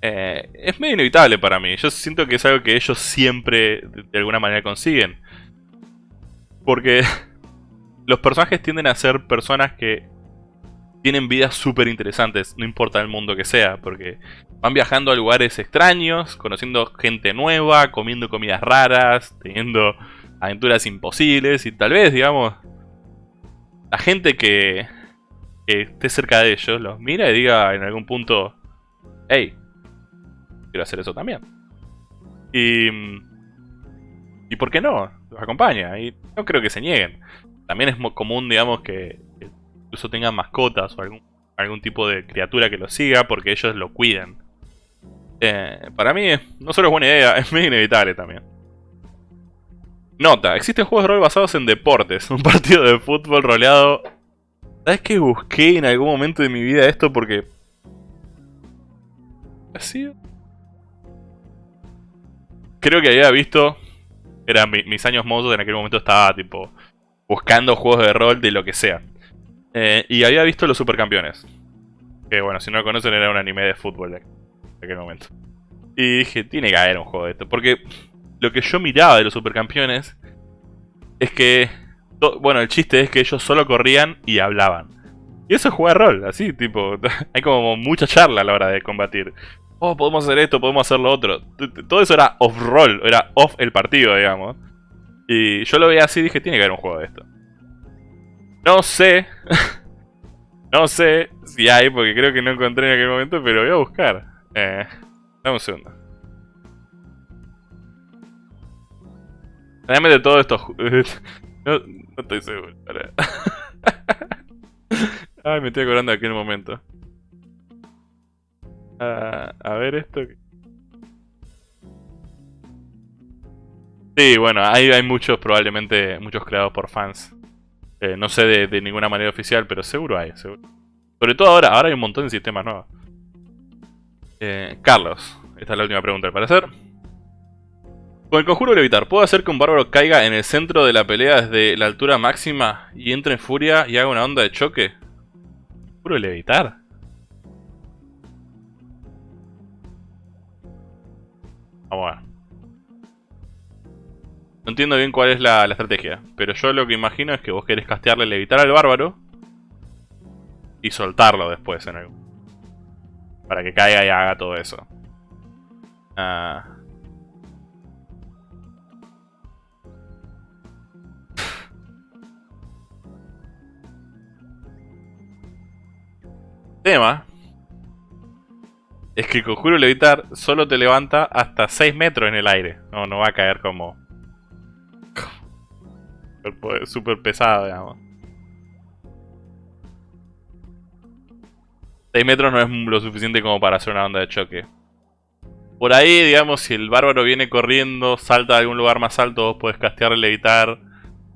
Eh, es medio inevitable para mí. Yo siento que es algo que ellos siempre de alguna manera consiguen. Porque los personajes tienden a ser personas que tienen vidas súper interesantes, no importa el mundo que sea, porque van viajando a lugares extraños, conociendo gente nueva, comiendo comidas raras, teniendo aventuras imposibles y tal vez, digamos, la gente que, que esté cerca de ellos los mira y diga en algún punto, hey, quiero hacer eso también. Y, y ¿por qué no? Los acompaña y no creo que se nieguen. También es común, digamos, que, incluso tengan mascotas o algún, algún tipo de criatura que los siga porque ellos lo cuiden. Eh, para mí no solo es buena idea, es medio inevitable también. Nota, existen juegos de rol basados en deportes. Un partido de fútbol roleado. ¿Sabes que busqué en algún momento de mi vida esto? Porque... ¿Ha sido? Creo que había visto... Eran mis años mozos, en aquel momento estaba tipo... Buscando juegos de rol de lo que sea. Eh, y había visto Los Supercampeones. Que bueno, si no lo conocen era un anime de fútbol de aquel momento. Y dije, tiene que haber un juego de esto. Porque lo que yo miraba de los supercampeones es que, bueno, el chiste es que ellos solo corrían y hablaban. Y eso es rol, así, tipo, hay como mucha charla a la hora de combatir. Oh, podemos hacer esto, podemos hacer lo otro. Todo eso era off-roll, era off el partido, digamos. Y yo lo veía así y dije, tiene que haber un juego de esto. No sé, no sé si hay, porque creo que no encontré en aquel momento, pero voy a buscar. Eh, dame un segundo. Realmente todo esto... no, no estoy seguro. Ay, me estoy acordando de aquel momento. Uh, a ver esto... Sí, bueno, hay, hay muchos, probablemente, muchos creados por fans. Eh, no sé de, de, ninguna manera oficial, pero seguro hay, seguro. Sobre todo ahora, ahora hay un montón de sistemas nuevos. Eh, Carlos, esta es la última pregunta al parecer. Con el conjuro levitar, ¿puedo hacer que un bárbaro caiga en el centro de la pelea desde la altura máxima y entre en furia y haga una onda de choque? ¿Conjuro levitar? Vamos a ver. No entiendo bien cuál es la, estrategia, pero yo lo que imagino es que vos querés castearle levitar al bárbaro y soltarlo después en algún... Para que caiga y haga todo eso. Ah... tema es que el conjuro levitar solo te levanta hasta 6 metros en el aire. No, no va a caer como... Súper pesado, digamos. 6 metros no es lo suficiente como para hacer una onda de choque. Por ahí, digamos, si el bárbaro viene corriendo, salta a algún lugar más alto, vos podés castear levitar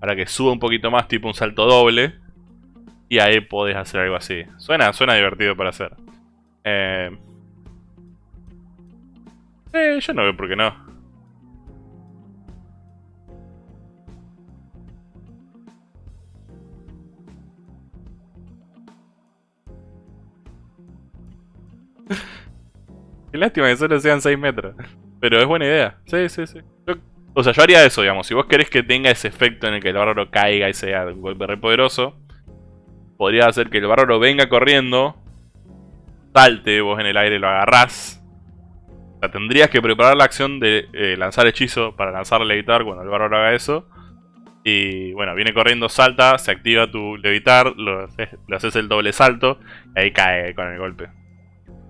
para que suba un poquito más, tipo un salto doble. Y ahí podés hacer algo así. Suena, suena divertido para hacer. Eh... eh yo no veo por qué no. Qué lástima que solo sean 6 metros. Pero es buena idea. Sí, sí, sí. o sea, yo haría eso, digamos. Si vos querés que tenga ese efecto en el que el bárbaro caiga y sea un golpe re poderoso, podría hacer que el bárbaro venga corriendo, salte, vos en el aire lo agarrás. O sea, tendrías que preparar la acción de eh, lanzar hechizo para lanzar levitar cuando el bárbaro haga eso. Y bueno, viene corriendo, salta, se activa tu levitar, lo haces, el doble salto y ahí cae con el golpe.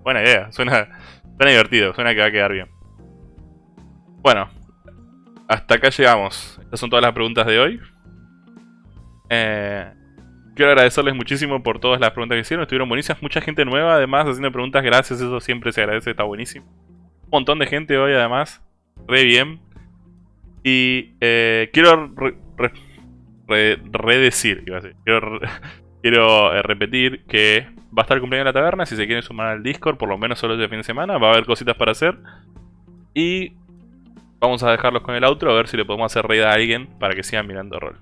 Buena idea, suena, suena divertido, suena que va a quedar bien. Bueno, hasta acá llegamos. Estas son todas las preguntas de hoy. Eh, quiero agradecerles muchísimo por todas las preguntas que hicieron. Estuvieron buenísimas. Mucha gente nueva, además, haciendo preguntas. Gracias, eso siempre se agradece, está buenísimo. Un montón de gente hoy, además. Re bien. Y eh, quiero redecir, quiero, quiero eh, repetir que va a estar de la taberna. Si se quieren sumar al Discord, por lo menos solo este fin de semana, va a haber cositas para hacer. Y vamos a dejarlos con el outro, a ver si le podemos hacer reír a alguien para que sigan mirando rol.